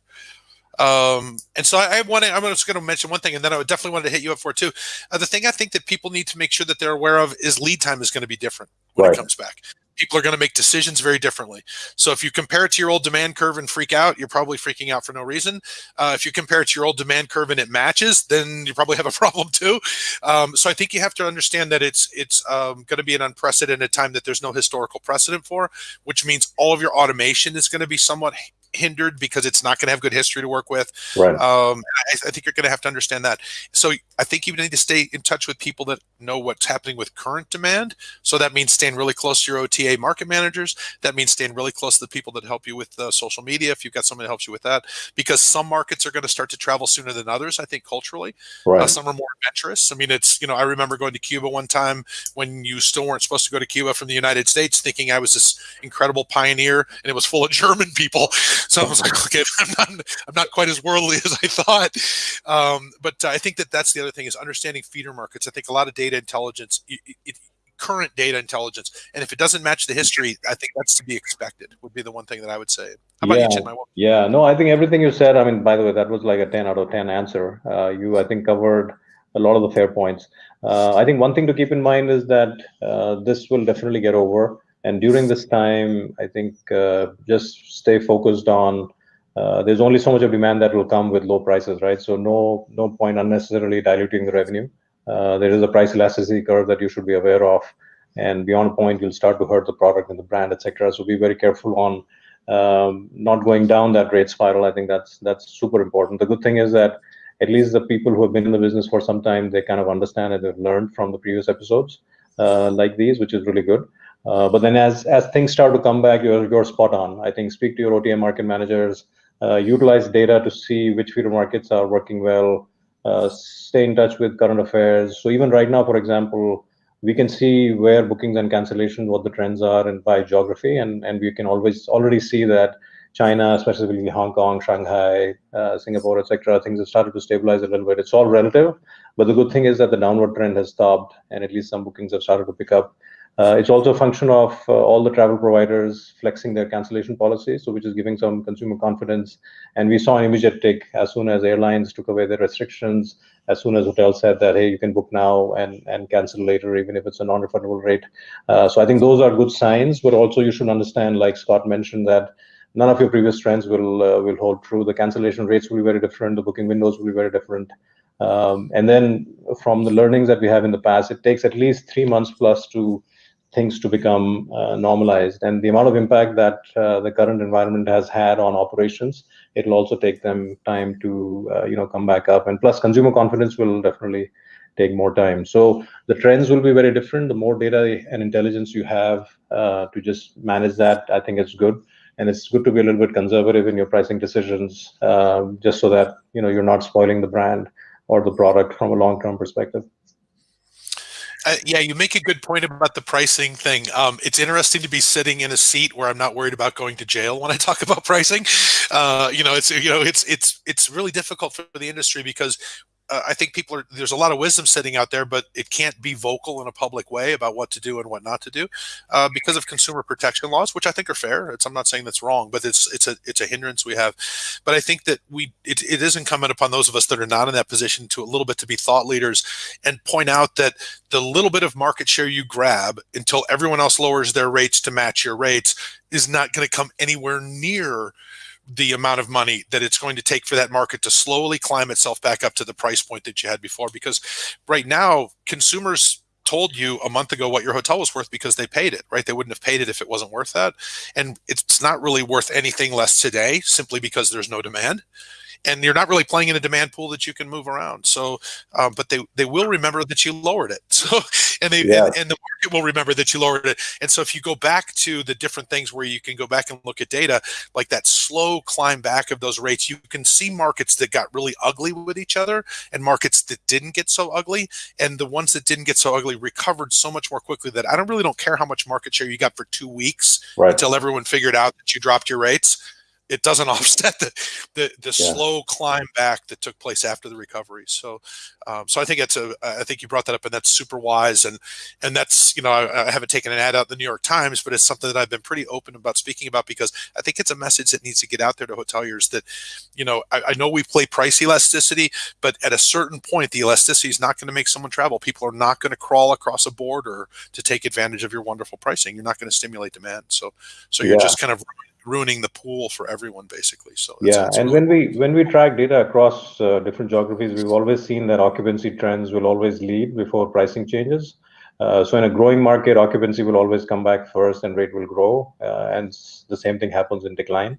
Um, and so I, I want to, I'm just going to mention one thing, and then I would definitely want to hit you up for it too. Uh, the thing I think that people need to make sure that they're aware of is lead time is going to be different when right. it comes back. People are going to make decisions very differently. So if you compare it to your old demand curve and freak out, you're probably freaking out for no reason. Uh, if you compare it to your old demand curve and it matches, then you probably have a problem too. Um, so I think you have to understand that it's it's um, going to be an unprecedented time that there's no historical precedent for, which means all of your automation is going to be somewhat hindered because it's not going to have good history to work with. Right. Um, I, I, think you're going to have to understand that. So I think you need to stay in touch with people that know what's happening with current demand. So that means staying really close to your OTA market managers. That means staying really close to the people that help you with uh, social media. If you've got someone that helps you with that, because some markets are going to start to travel sooner than others. I think culturally, uh, right. Uh, some are more adventurous. I mean, it's you know I remember going to Cuba one time when you still weren't supposed to go to Cuba from the United States, thinking I was this incredible pioneer, and it was full of German people. So I was like, okay, I'm not, I'm not quite as worldly as I thought. Um, but I think that that's the other thing is understanding feeder markets. I think a lot of data intelligence, it, it, current data intelligence, and if it doesn't match the history, I think that's to be expected. Would be the one thing that I would say. How about yeah. you, Chin? Yeah, no, I think everything you said. I mean, by the way, that was like a 10 out of 10 answer. Uh, you, I think, covered a lot of the fair points. Uh, I think one thing to keep in mind is that uh, this will definitely get over. And during this time, I think uh, just stay focused on. Uh, there's only so much of demand that will come with low prices, right? So no no point unnecessarily diluting the revenue. Uh, there is a price elasticity curve that you should be aware of, and beyond a point, you'll start to hurt the product and the brand, etc. So be very careful on um, not going down that rate spiral. I think that's that's super important. The good thing is that at least the people who have been in the business for some time, they kind of understand and they've learned from the previous episodes uh, like these, which is really good. Uh, but then as as things start to come back, you're you're spot on. I think speak to your OTA market managers, uh, utilize data to see which feeder markets are working well. Uh, stay in touch with current affairs. So even right now, for example, we can see where bookings and cancellations, what the trends are, and by geography, and and we can always already see that China, specifically Hong Kong, Shanghai, uh, Singapore, etc., things have started to stabilize a little bit. It's all relative, but the good thing is that the downward trend has stopped, and at least some bookings have started to pick up. Uh, it's also a function of uh, all the travel providers flexing their cancellation policies, so which is giving some consumer confidence. And we saw an immediate tick as soon as airlines took away their restrictions, as soon as hotels said that, hey, you can book now and, and cancel later, even if it's a non-refundable rate. Uh, so I think those are good signs, but also you should understand, like Scott mentioned, that none of your previous trends will uh, will hold true. The cancellation rates will be very different. The booking windows will be very different. Um, and then from the learnings that we have in the past, it takes at least three months plus to things to become uh, normalized. And the amount of impact that uh, the current environment has had on operations, it'll also take them time to uh, you know come back up. And plus, consumer confidence will definitely take more time. So the trends will be very different. The more data and intelligence you have uh, to just manage that, I think it's good. And it's good to be a little bit conservative in your pricing decisions, um, just so that you know you're not spoiling the brand or the product from a long-term perspective. Uh, yeah, you make a good point about the pricing thing. Um, it's interesting to be sitting in a seat where I'm not worried about going to jail when I talk about pricing. Uh, you know, it's you know, it's it's it's really difficult for the industry because uh, I think people are there's a lot of wisdom sitting out there, but it can't be vocal in a public way about what to do and what not to do uh, because of consumer protection laws, which I think are fair. It's, I'm not saying that's wrong, but it's it's a it's a hindrance we have. But I think that we it, it is incumbent upon those of us that are not in that position to a little bit to be thought leaders and point out that the little bit of market share you grab until everyone else lowers their rates to match your rates is not going to come anywhere near the amount of money that it's going to take for that market to slowly climb itself back up to the price point that you had before. Because right now, consumers told you a month ago what your hotel was worth because they paid it, right? They wouldn't have paid it if it wasn't worth that. And it's not really worth anything less today simply because there's no demand and you're not really playing in a demand pool that you can move around. So, um, but they they will remember that you lowered it. So, and they yeah. and, and, the market will remember that you lowered it. And so, if you go back to the different things where you can go back and look at data, like that slow climb back of those rates, you can see markets that got really ugly with each other and markets that didn't get so ugly, and the ones that didn't get so ugly recovered so much more quickly that I don't really don't care how much market share you got for two weeks right. until everyone figured out that you dropped your rates it doesn't offset the the, the yeah. slow climb back that took place after the recovery. So, um, so I think it's a I think you brought that up, and that's super wise, and and that's you know I, I, haven't taken an ad out in the New York Times, but it's something that I've been pretty open about speaking about because I think it's a message that needs to get out there to hoteliers that, you know, I, I know we play price elasticity, but at a certain point, the elasticity is not going to make someone travel. People are not going to crawl across a border to take advantage of your wonderful pricing. You're not going to stimulate demand. So, so you're yeah. just kind of ruining the pool for everyone basically so yeah and really when we when we track data across uh, different geographies we've always seen that occupancy trends will always lead before pricing changes uh, so in a growing market occupancy will always come back first and rate will grow uh, and the same thing happens in decline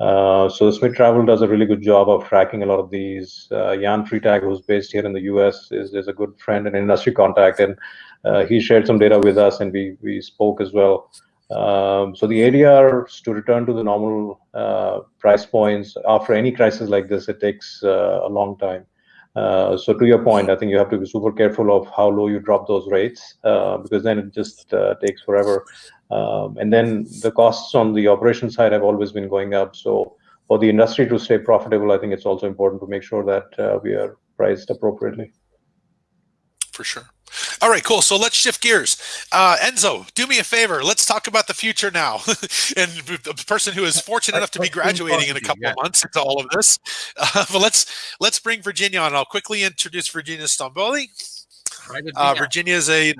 uh, so Smith Travel does a really good job of tracking a lot of these. Uh, Jan Freitag, who's based here in the U.S., is, is a good friend and industry contact, and uh, he shared some data with us, and we we spoke as well. Um, so the ADRs to return to the normal uh, price points after any crisis like this, it takes uh, a long time. Uh, so to your point, I think you have to be super careful of how low you drop those rates uh, because then it just uh, takes forever. Um, and then the costs on the operation side have always been going up. So for the industry to stay profitable, I think it's also important to make sure that uh, we are priced appropriately. For sure. All right, cool. So let's shift gears. Uh, Enzo, do me a favor. Let's talk about the future now. and the person who is fortunate enough to be graduating in a couple of months into all of this. Uh, but let's let's bring Virginia on. I'll quickly introduce Virginia Stamboli. Uh, Virginia is a,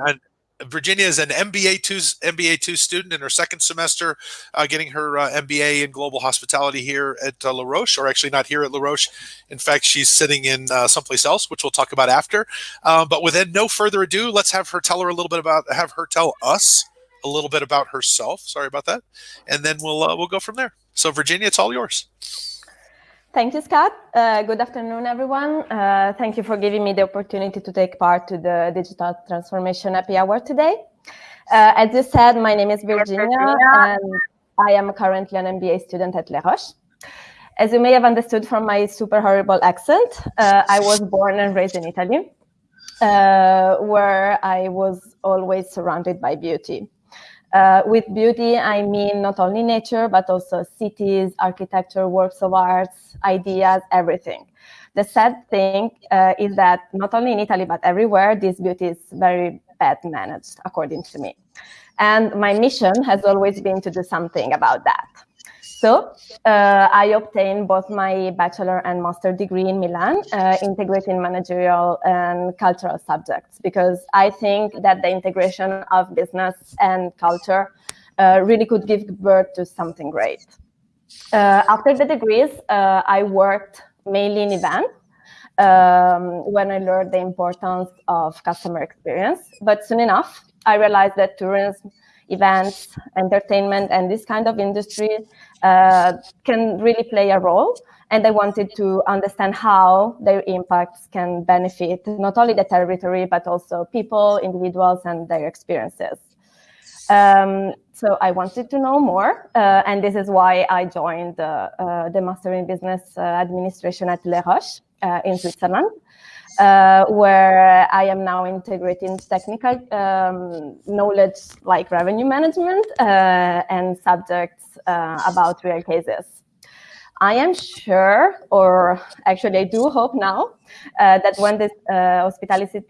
Virginia is an MBA two MBA two student in her second semester, uh, getting her uh, MBA in global hospitality here at uh, La Roche, or actually not here at La Roche. In fact, she's sitting in uh, someplace else, which we'll talk about after. Uh, but within no further ado, let's have her tell her a little bit about have her tell us a little bit about herself. Sorry about that, and then we'll uh, we'll go from there. So, Virginia, it's all yours. Thank you, Scott. Uh, good afternoon, everyone. Uh, thank you for giving me the opportunity to take part to the Digital Transformation Happy Hour today. Uh, as you said, my name is Virginia, and I am currently an MBA student at Les Roches. As you may have understood from my super horrible accent, uh, I was born and raised in Italy, uh, where I was always surrounded by beauty. Uh, with beauty, I mean not only nature, but also cities, architecture, works of arts, ideas, everything. The sad thing uh, is that not only in Italy, but everywhere, this beauty is very bad managed, according to me. And my mission has always been to do something about that. So uh, I obtained both my bachelor and master degree in Milan, uh, integrating managerial and cultural subjects, because I think that the integration of business and culture uh, really could give birth to something great. Uh, after the degrees, uh, I worked mainly in events um, when I learned the importance of customer experience. But soon enough, I realized that tourism events, entertainment, and this kind of industry uh, can really play a role. And I wanted to understand how their impacts can benefit not only the territory, but also people, individuals, and their experiences. Um, so I wanted to know more, uh, and this is why I joined uh, the Master in Business uh, Administration at Les Roches uh, in Switzerland uh, where I am now integrating technical um, knowledge like revenue management uh, and subjects uh, about real cases. I am sure, or actually I do hope now, uh, that when this uh, hospitality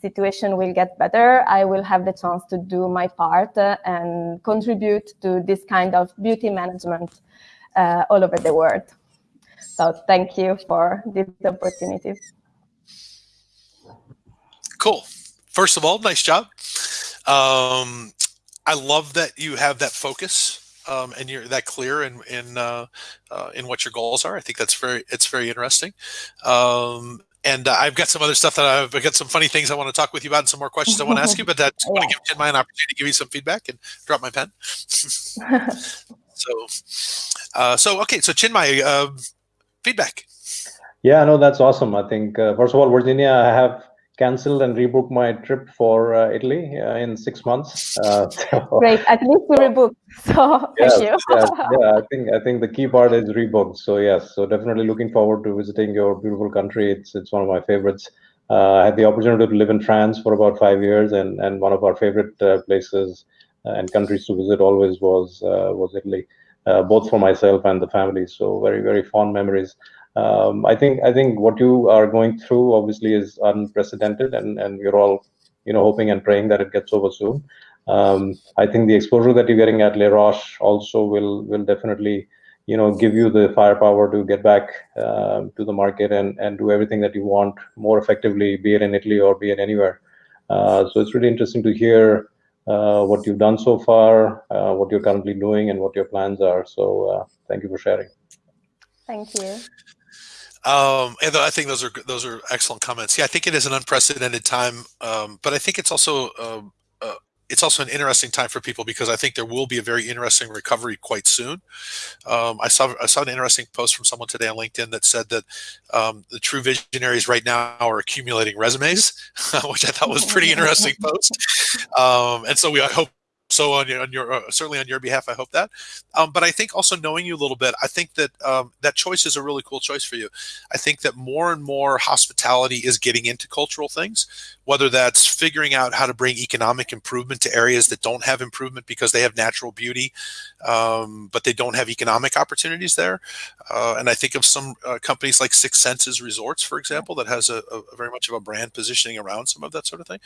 situation will get better, I will have the chance to do my part uh, and contribute to this kind of beauty management all over the world. So thank you for this opportunity. Cool. First of all, nice job. Um, I love that you have that focus um, and you're that clear in in uh, uh, in what your goals are. I think that's very it's very interesting. Um, and uh, I've got some other stuff that I've, I've got some funny things I want to talk with you about and some more questions I want to ask you. But that's yeah. want to give Chinmay an opportunity to give you some feedback and drop my pen. so, uh, so okay, so Chinmay, uh, feedback. Yeah, no, that's awesome. I think uh, first of all, Virginia, I have canceled and rebooked my trip for uh, Italy uh, in six months. Uh, so, Great, at least you rebooked. So yes, yes, yeah, I think I think the key part is rebooked. So yes, so definitely looking forward to visiting your beautiful country. It's it's one of my favorites. Uh, I had the opportunity to live in France for about five years, and and one of our favorite uh, places uh, and countries to visit always was was Italy, both for myself and the family. So very very fond memories um, I think I think what you are going through obviously is unprecedented, and and we're all you know hoping and praying that it gets over soon. Um, I think the exposure that you're getting at Les Roches also will will definitely you know give you the firepower to get back uh, to the market and and do everything that you want more effectively, be it in Italy or be it anywhere. Uh, so it's really interesting to hear uh, what you've done so far, uh, what you're currently doing, and what your plans are. So uh, thank you for sharing. Thank you. Um, and I think those are those are excellent comments. Yeah, I think it is an unprecedented time, um, but I think it's also um, uh, it's also an interesting time for people because I think there will be a very interesting recovery quite soon. Um, I saw I saw an interesting post from someone today on LinkedIn that said that um, the true visionaries right now are accumulating resumes, which I thought was pretty interesting post. Um, and so we I hope so on your, on your uh, certainly on your behalf, I hope that. Um, but I think also knowing you a little bit, I think that um, that choice is a really cool choice for you. I think that more and more hospitality is getting into cultural things, whether that's figuring out how to bring economic improvement to areas that don't have improvement because they have natural beauty, um, but they don't have economic opportunities there. Uh, and I think of some uh, companies like Six Senses Resorts, for example, that has a, a, very much of a brand positioning around some of that sort of thing.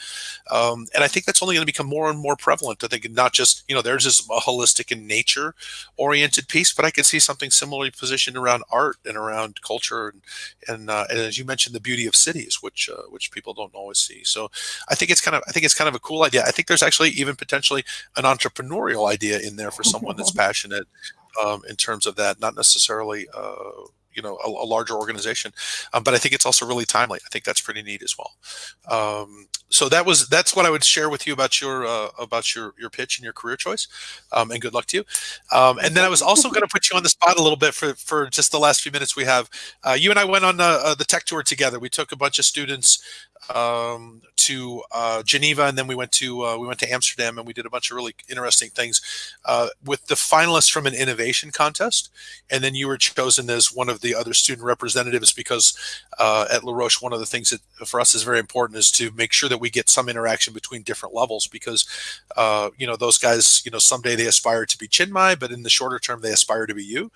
Um, and I think that's only going to become more and more prevalent. I think not just, you know, there's just a holistic and nature oriented piece, but I can see something similarly positioned around art and around culture. And, and, uh, and as you mentioned, the beauty of cities, which, uh, which people don't always see. So I think it's kind of, I think it's kind of a cool idea. I think there's actually even potentially an entrepreneurial idea in there for someone that's passionate um, in terms of that, not necessarily, uh, you know a, a larger organization um, but i think it's also really timely. I think that's pretty neat as well. Um, so that was that's what i would share with you about your uh, about your your pitch and your career choice. Um, and good luck to you. Um, and then i was also going to put you on the spot a little bit for for just the last few minutes we have. Uh, you and i went on uh, the tech tour together. We took a bunch of students um, to uh, Geneva, and then we went to uh, we went to Amsterdam, and we did a bunch of really interesting things uh, with the finalists from an innovation contest. And then you were chosen as one of the other student representatives because uh, at La Roche, one of the things that for us is very important is to make sure that we get some interaction between different levels because uh, you know those guys, you know, someday they aspire to be Chinmay, but in the shorter term they aspire to be you.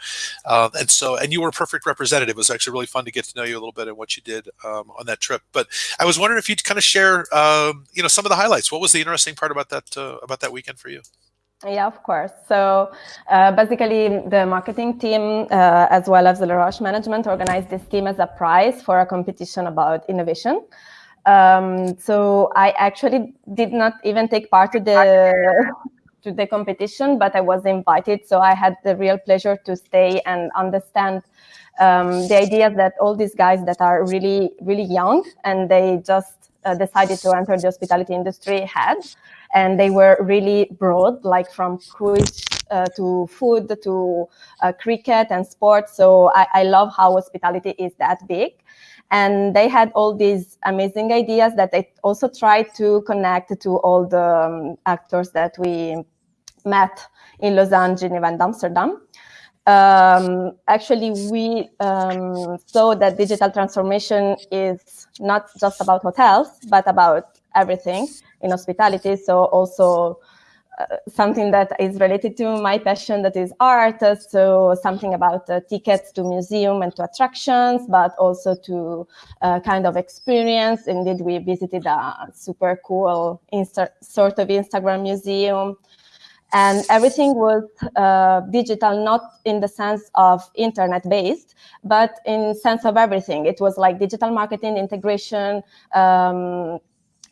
Uh, and so, and you were a perfect representative. It was actually really fun to get to know you a little bit and what you did um, on that trip. But I was wondering if you'd kind of share, um, you know, some of the highlights. What was the interesting part about that uh, about that weekend for you? Yeah, of course. So uh, basically, the marketing team, uh, as well as the La Roche management, organized this team as a prize for a competition about innovation. Um, so I actually did not even take part of the to the competition, but I was invited. So I had the real pleasure to stay and understand um, the idea that all these guys that are really, really young and they just uh, decided to enter the hospitality industry had. And they were really broad, like from cruise uh, to food to uh, cricket and sports. So I, I love how hospitality is that big. And they had all these amazing ideas that they also tried to connect to all the um, actors that we met in Lausanne, Geneva, and Amsterdam. Um, actually, we um, saw that digital transformation is not just about hotels, but about everything in hospitality. So also uh, something that is related to my passion, that is art. So something about uh, tickets to museum and to attractions, but also to uh, kind of experience. Indeed, we visited a super cool sort of Instagram museum and everything was uh, digital not in the sense of internet based but in sense of everything it was like digital marketing integration um,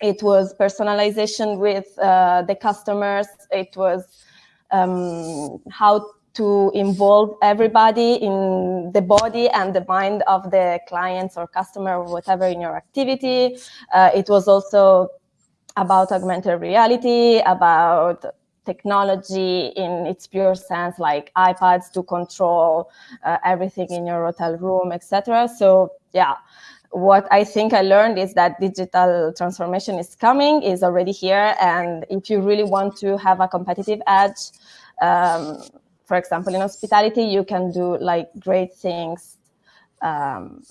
it was personalization with uh, the customers it was um, how to involve everybody in the body and the mind of the clients or customer or whatever in your activity. Uh, it was also about augmented reality, about technology in its pure sense, like iPads to control uh, everything in your hotel room, etc. So yeah, what I think I learned is that digital transformation is coming, is already here, and if you really want to have a competitive edge, um, for example, in hospitality, you can do like great things um,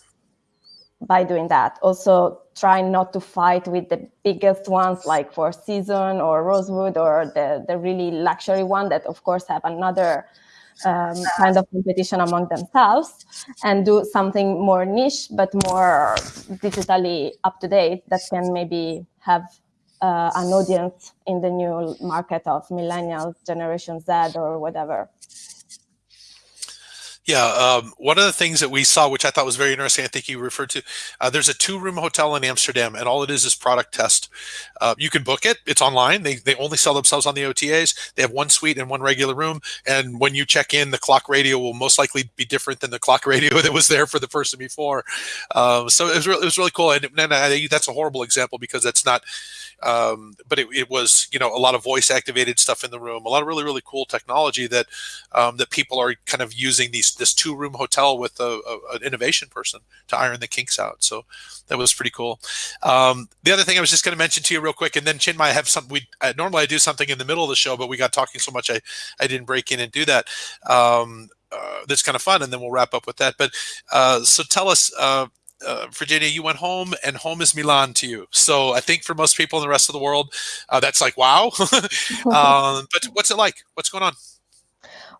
by doing that. Also, try not to fight with the biggest ones like Four Season or Rosewood or the, the really luxury one that, of course, have another um, kind of competition among themselves and do something more niche but more digitally up to date that can maybe have uh, an audience in the new market of millennials, Generation Z, or whatever. Yeah, um, one of the things that we saw, which I thought was very interesting, I think you referred to, uh, there's a two-room hotel in Amsterdam, and all it is is product test. Uh, you can book it; it's online. They they only sell themselves on the OTAs. They have one suite and one regular room, and when you check in, the clock radio will most likely be different than the clock radio that was there for the person before. Um, so it was really, it was really cool, and, and I, that's a horrible example because that's not um, but it, it, was you know a lot of voice activated stuff in the room a lot of really really cool technology that um, that people are kind of using these this two room hotel with a, a, an innovation person to iron the kinks out so that was pretty cool um, the other thing i was just going to mention to you real quick and then chinmay i have some we uh, normally i do something in the middle of the show but we got talking so much i i didn't break in and do that um, uh, that's kind of fun and then we'll wrap up with that but uh, so tell us uh, uh, Virginia, you went home, and home is Milan to you. So I think for most people in the rest of the world, uh, that's like wow. um, but what's it like? What's going on?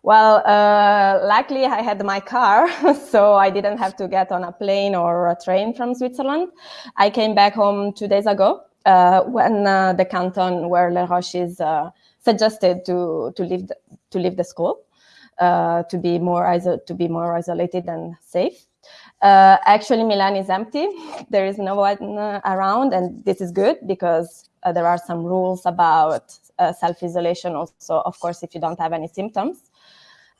Well, uh, luckily I had my car, so I didn't have to get on a plane or a train from Switzerland. I came back home two days ago uh, when uh, the canton where Les Roches is uh, suggested to to leave the, to leave the school to be more to be more isolated and safe. Uh, actually, Milan is empty. There is no one uh, around, and this is good because uh, there are some rules about uh, self-isolation also, of course, if you don't have any symptoms.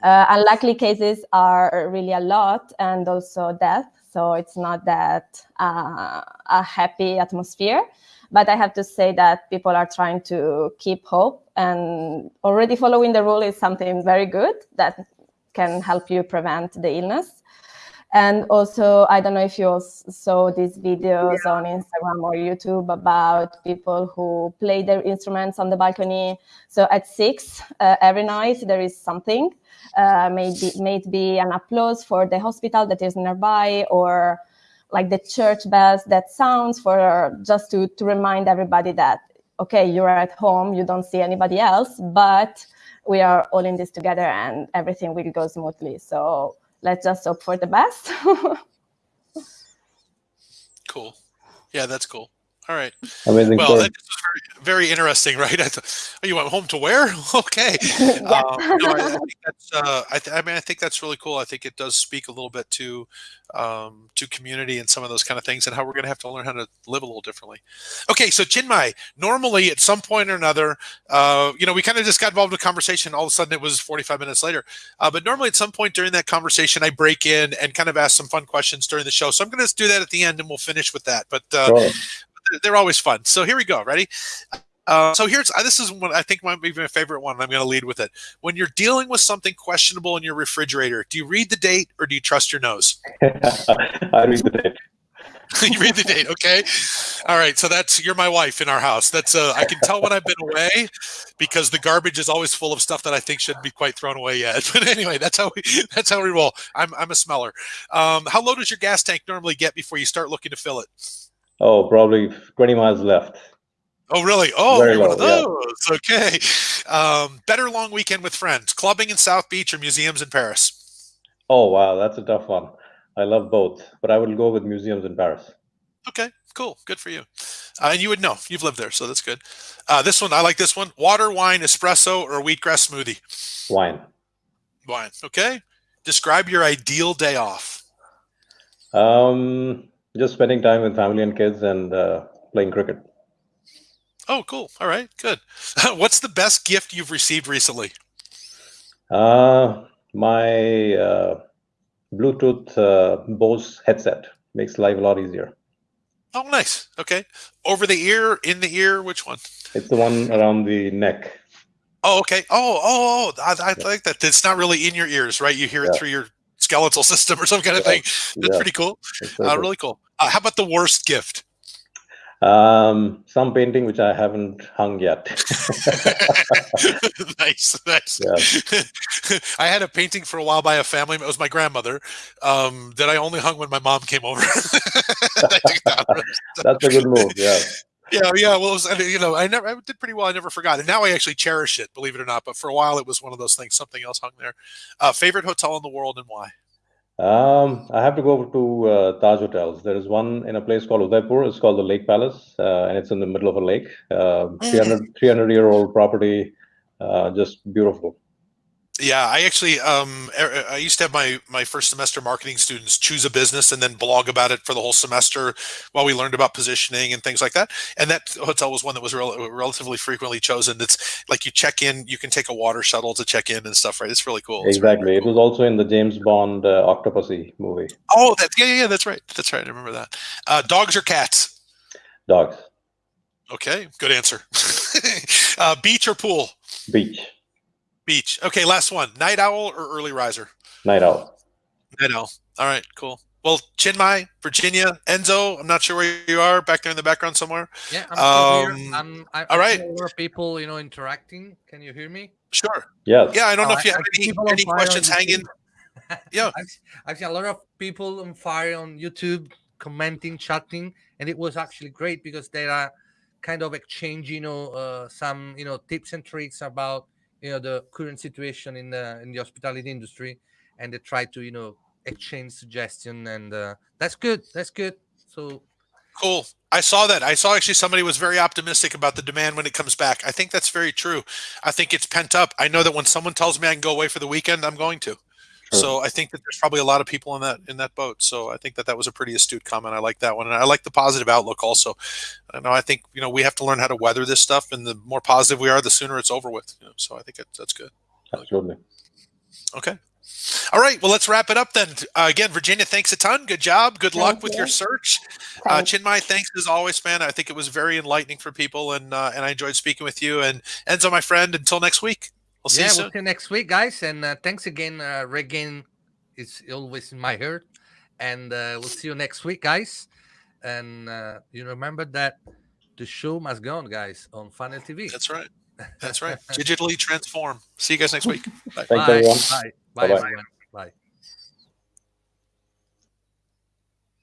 Uh, unlikely cases are really a lot and also death, so it's not that uh, a happy atmosphere. But I have to say that people are trying to keep hope and already following the rule is something very good that can help you prevent the illness. And also, I don't know if you saw these videos yeah. on Instagram or YouTube about people who play their instruments on the balcony. So at six uh, every night, there is something. Uh, maybe maybe an applause for the hospital that is nearby, or like the church bells that sounds for just to to remind everybody that okay, you're at home, you don't see anybody else, but we are all in this together, and everything will go smoothly. So let's just hope for the best. cool. Yeah, that's cool. All right. Amazing. Well, that was very, very interesting, right? I thought, oh, you went home to where? okay. um, no, I, I, think that's. Uh, I, I, mean, I think that's really cool. I think it does speak a little bit to um, to community and some of those kind of things, and how we're going to have to learn how to live a little differently. Okay, so Chinmay, normally at some point or another, uh, you know, we kind of just got involved in a conversation. All of a sudden, it was 45 minutes later. Uh, but normally, at some point during that conversation, I break in and kind of ask some fun questions during the show. So I'm going to do that at the end, and we'll finish with that. But uh, sure they're always fun. So here we go. Ready? Uh, so here's uh, this is one I think might be my favorite one. I'm going to lead with it. When you're dealing with something questionable in your refrigerator, do you read the date or do you trust your nose? I read the date. you read the date, okay? All right. So that's you're my wife in our house. That's uh, I can tell when I've been away because the garbage is always full of stuff that I think shouldn't be quite thrown away yet. But anyway, that's how we that's how we roll. I'm I'm a smeller. Um, how low does your gas tank normally get before you start looking to fill it? Oh, probably 20 miles left. Oh, really? Oh, Very one low, of those. Yeah. Okay. Um, better long weekend with friends, clubbing in South Beach or museums in Paris? Oh, wow. That's a tough one. I love both, but I would go with museums in Paris. Okay, cool. Good for you. Uh, and you would know. You've lived there, so that's good. Uh, this one, I like this one. Water, wine, espresso, or wheatgrass smoothie? Wine. Wine. Okay. Describe your ideal day off. Um, just spending time with family and kids and uh, playing cricket. Oh, cool. All right, good. What's the best gift you've received recently? Uh, my uh, Bluetooth uh, Bose headset makes life a lot easier. Oh, nice. Okay. Over the ear, in the ear, which one? It's the one around the neck. Oh, okay. Oh, oh, oh. I, I Yeah. like that. It's not really in your ears, right? You hear it Yeah. through your skeletal system or some kind of Yeah. thing. That's Yeah, pretty cool. Uh, really cool. Uh, how about the worst gift? Um, some painting which I haven't hung yet. nice, nice. Yeah. I had a painting for a while by a family. It was my grandmother um, that I only hung when my mom came over. I took that one. That's a good move. Yeah. yeah, yeah. Well, was, you know, I never, I did pretty well. I never forgot, and now I actually cherish it. Believe it or not, but for a while it was one of those things. Something else hung there. Uh, favorite hotel in the world and why? Um, I have to go over to uh, Taj hotels. There is one in a place called Udaipur. It's called the Lake Palace, uh, and it's in the middle of a lake. Uh, 300, 300 year old property, uh, just beautiful. Yeah, I actually um er- I used to have my my first semester marketing students choose a business and then blog about it for the whole semester while we learned about positioning and things like that. And that hotel was one that was rel- relatively frequently chosen. It's like you check in, you can take a water shuttle to check in and stuff, right? It's really cool. It's Exactly. really It cool. was also in the James Bond uh, Octopussy movie. Oh, that's yeah, yeah, yeah, that's right. That's right. I remember that. Uh, dogs or cats? Dogs, Okay, good answer. uh, beach or pool? beach, Beach. Okay, last one. Night owl or early riser? night owl. I know. All right, cool. Well, Chinmai, Virginia, Enzo, I'm not sure where you are, back there in the background somewhere. Yeah, I'm still here. Um, I'm, I, all I see right. A lot of people, you know, interacting. Can you hear me? Sure. Yeah. Yeah, I don't know Oh, if you I- have I any, any questions hanging. Yeah. I've, I've seen a lot of people on fire on YouTube commenting, chatting, and it was actually great because they are kind of exchanging, you know, uh, some you know tips and tricks about you know the current situation in the in the hospitality industry, and they try to you know exchange suggestion, and uh, that's good. That's good. So Cool. I saw that. I saw actually somebody was very optimistic about the demand when it comes back. I think that's very true. I think it's pent up. I know that when someone tells me I can go away for the weekend, I'm going to. Sure. So I think that there's probably a lot of people in that in that boat. So I think that that was a pretty astute comment. I like that one, and I like the positive outlook also. I know. I think you know we have to learn how to weather this stuff, and the more positive we are, the sooner it's over with. You know, so I think it, that's good. Absolutely. Okay. All right. Well, let's wrap it up then. Uh, again, Virginia, thanks a ton. Good job. Good luck Thank with your search. Uh, Thanks. Thanks as always, man. I think it was very enlightening for people, and uh, and I enjoyed speaking with you. And Enzo, my friend, until next week. We'll see yeah, you we'll see you next week, guys. And uh, thanks again. Uh, RateGain is always in my heart. And uh, we'll see you next week, guys. And uh, you remember that the show must go on, guys, on Funnel TV. That's right. That's right. Digitally transform. See you guys next week. Bye. Thanks, Bye. everyone. Bye. Bye. Bye-bye. Bye.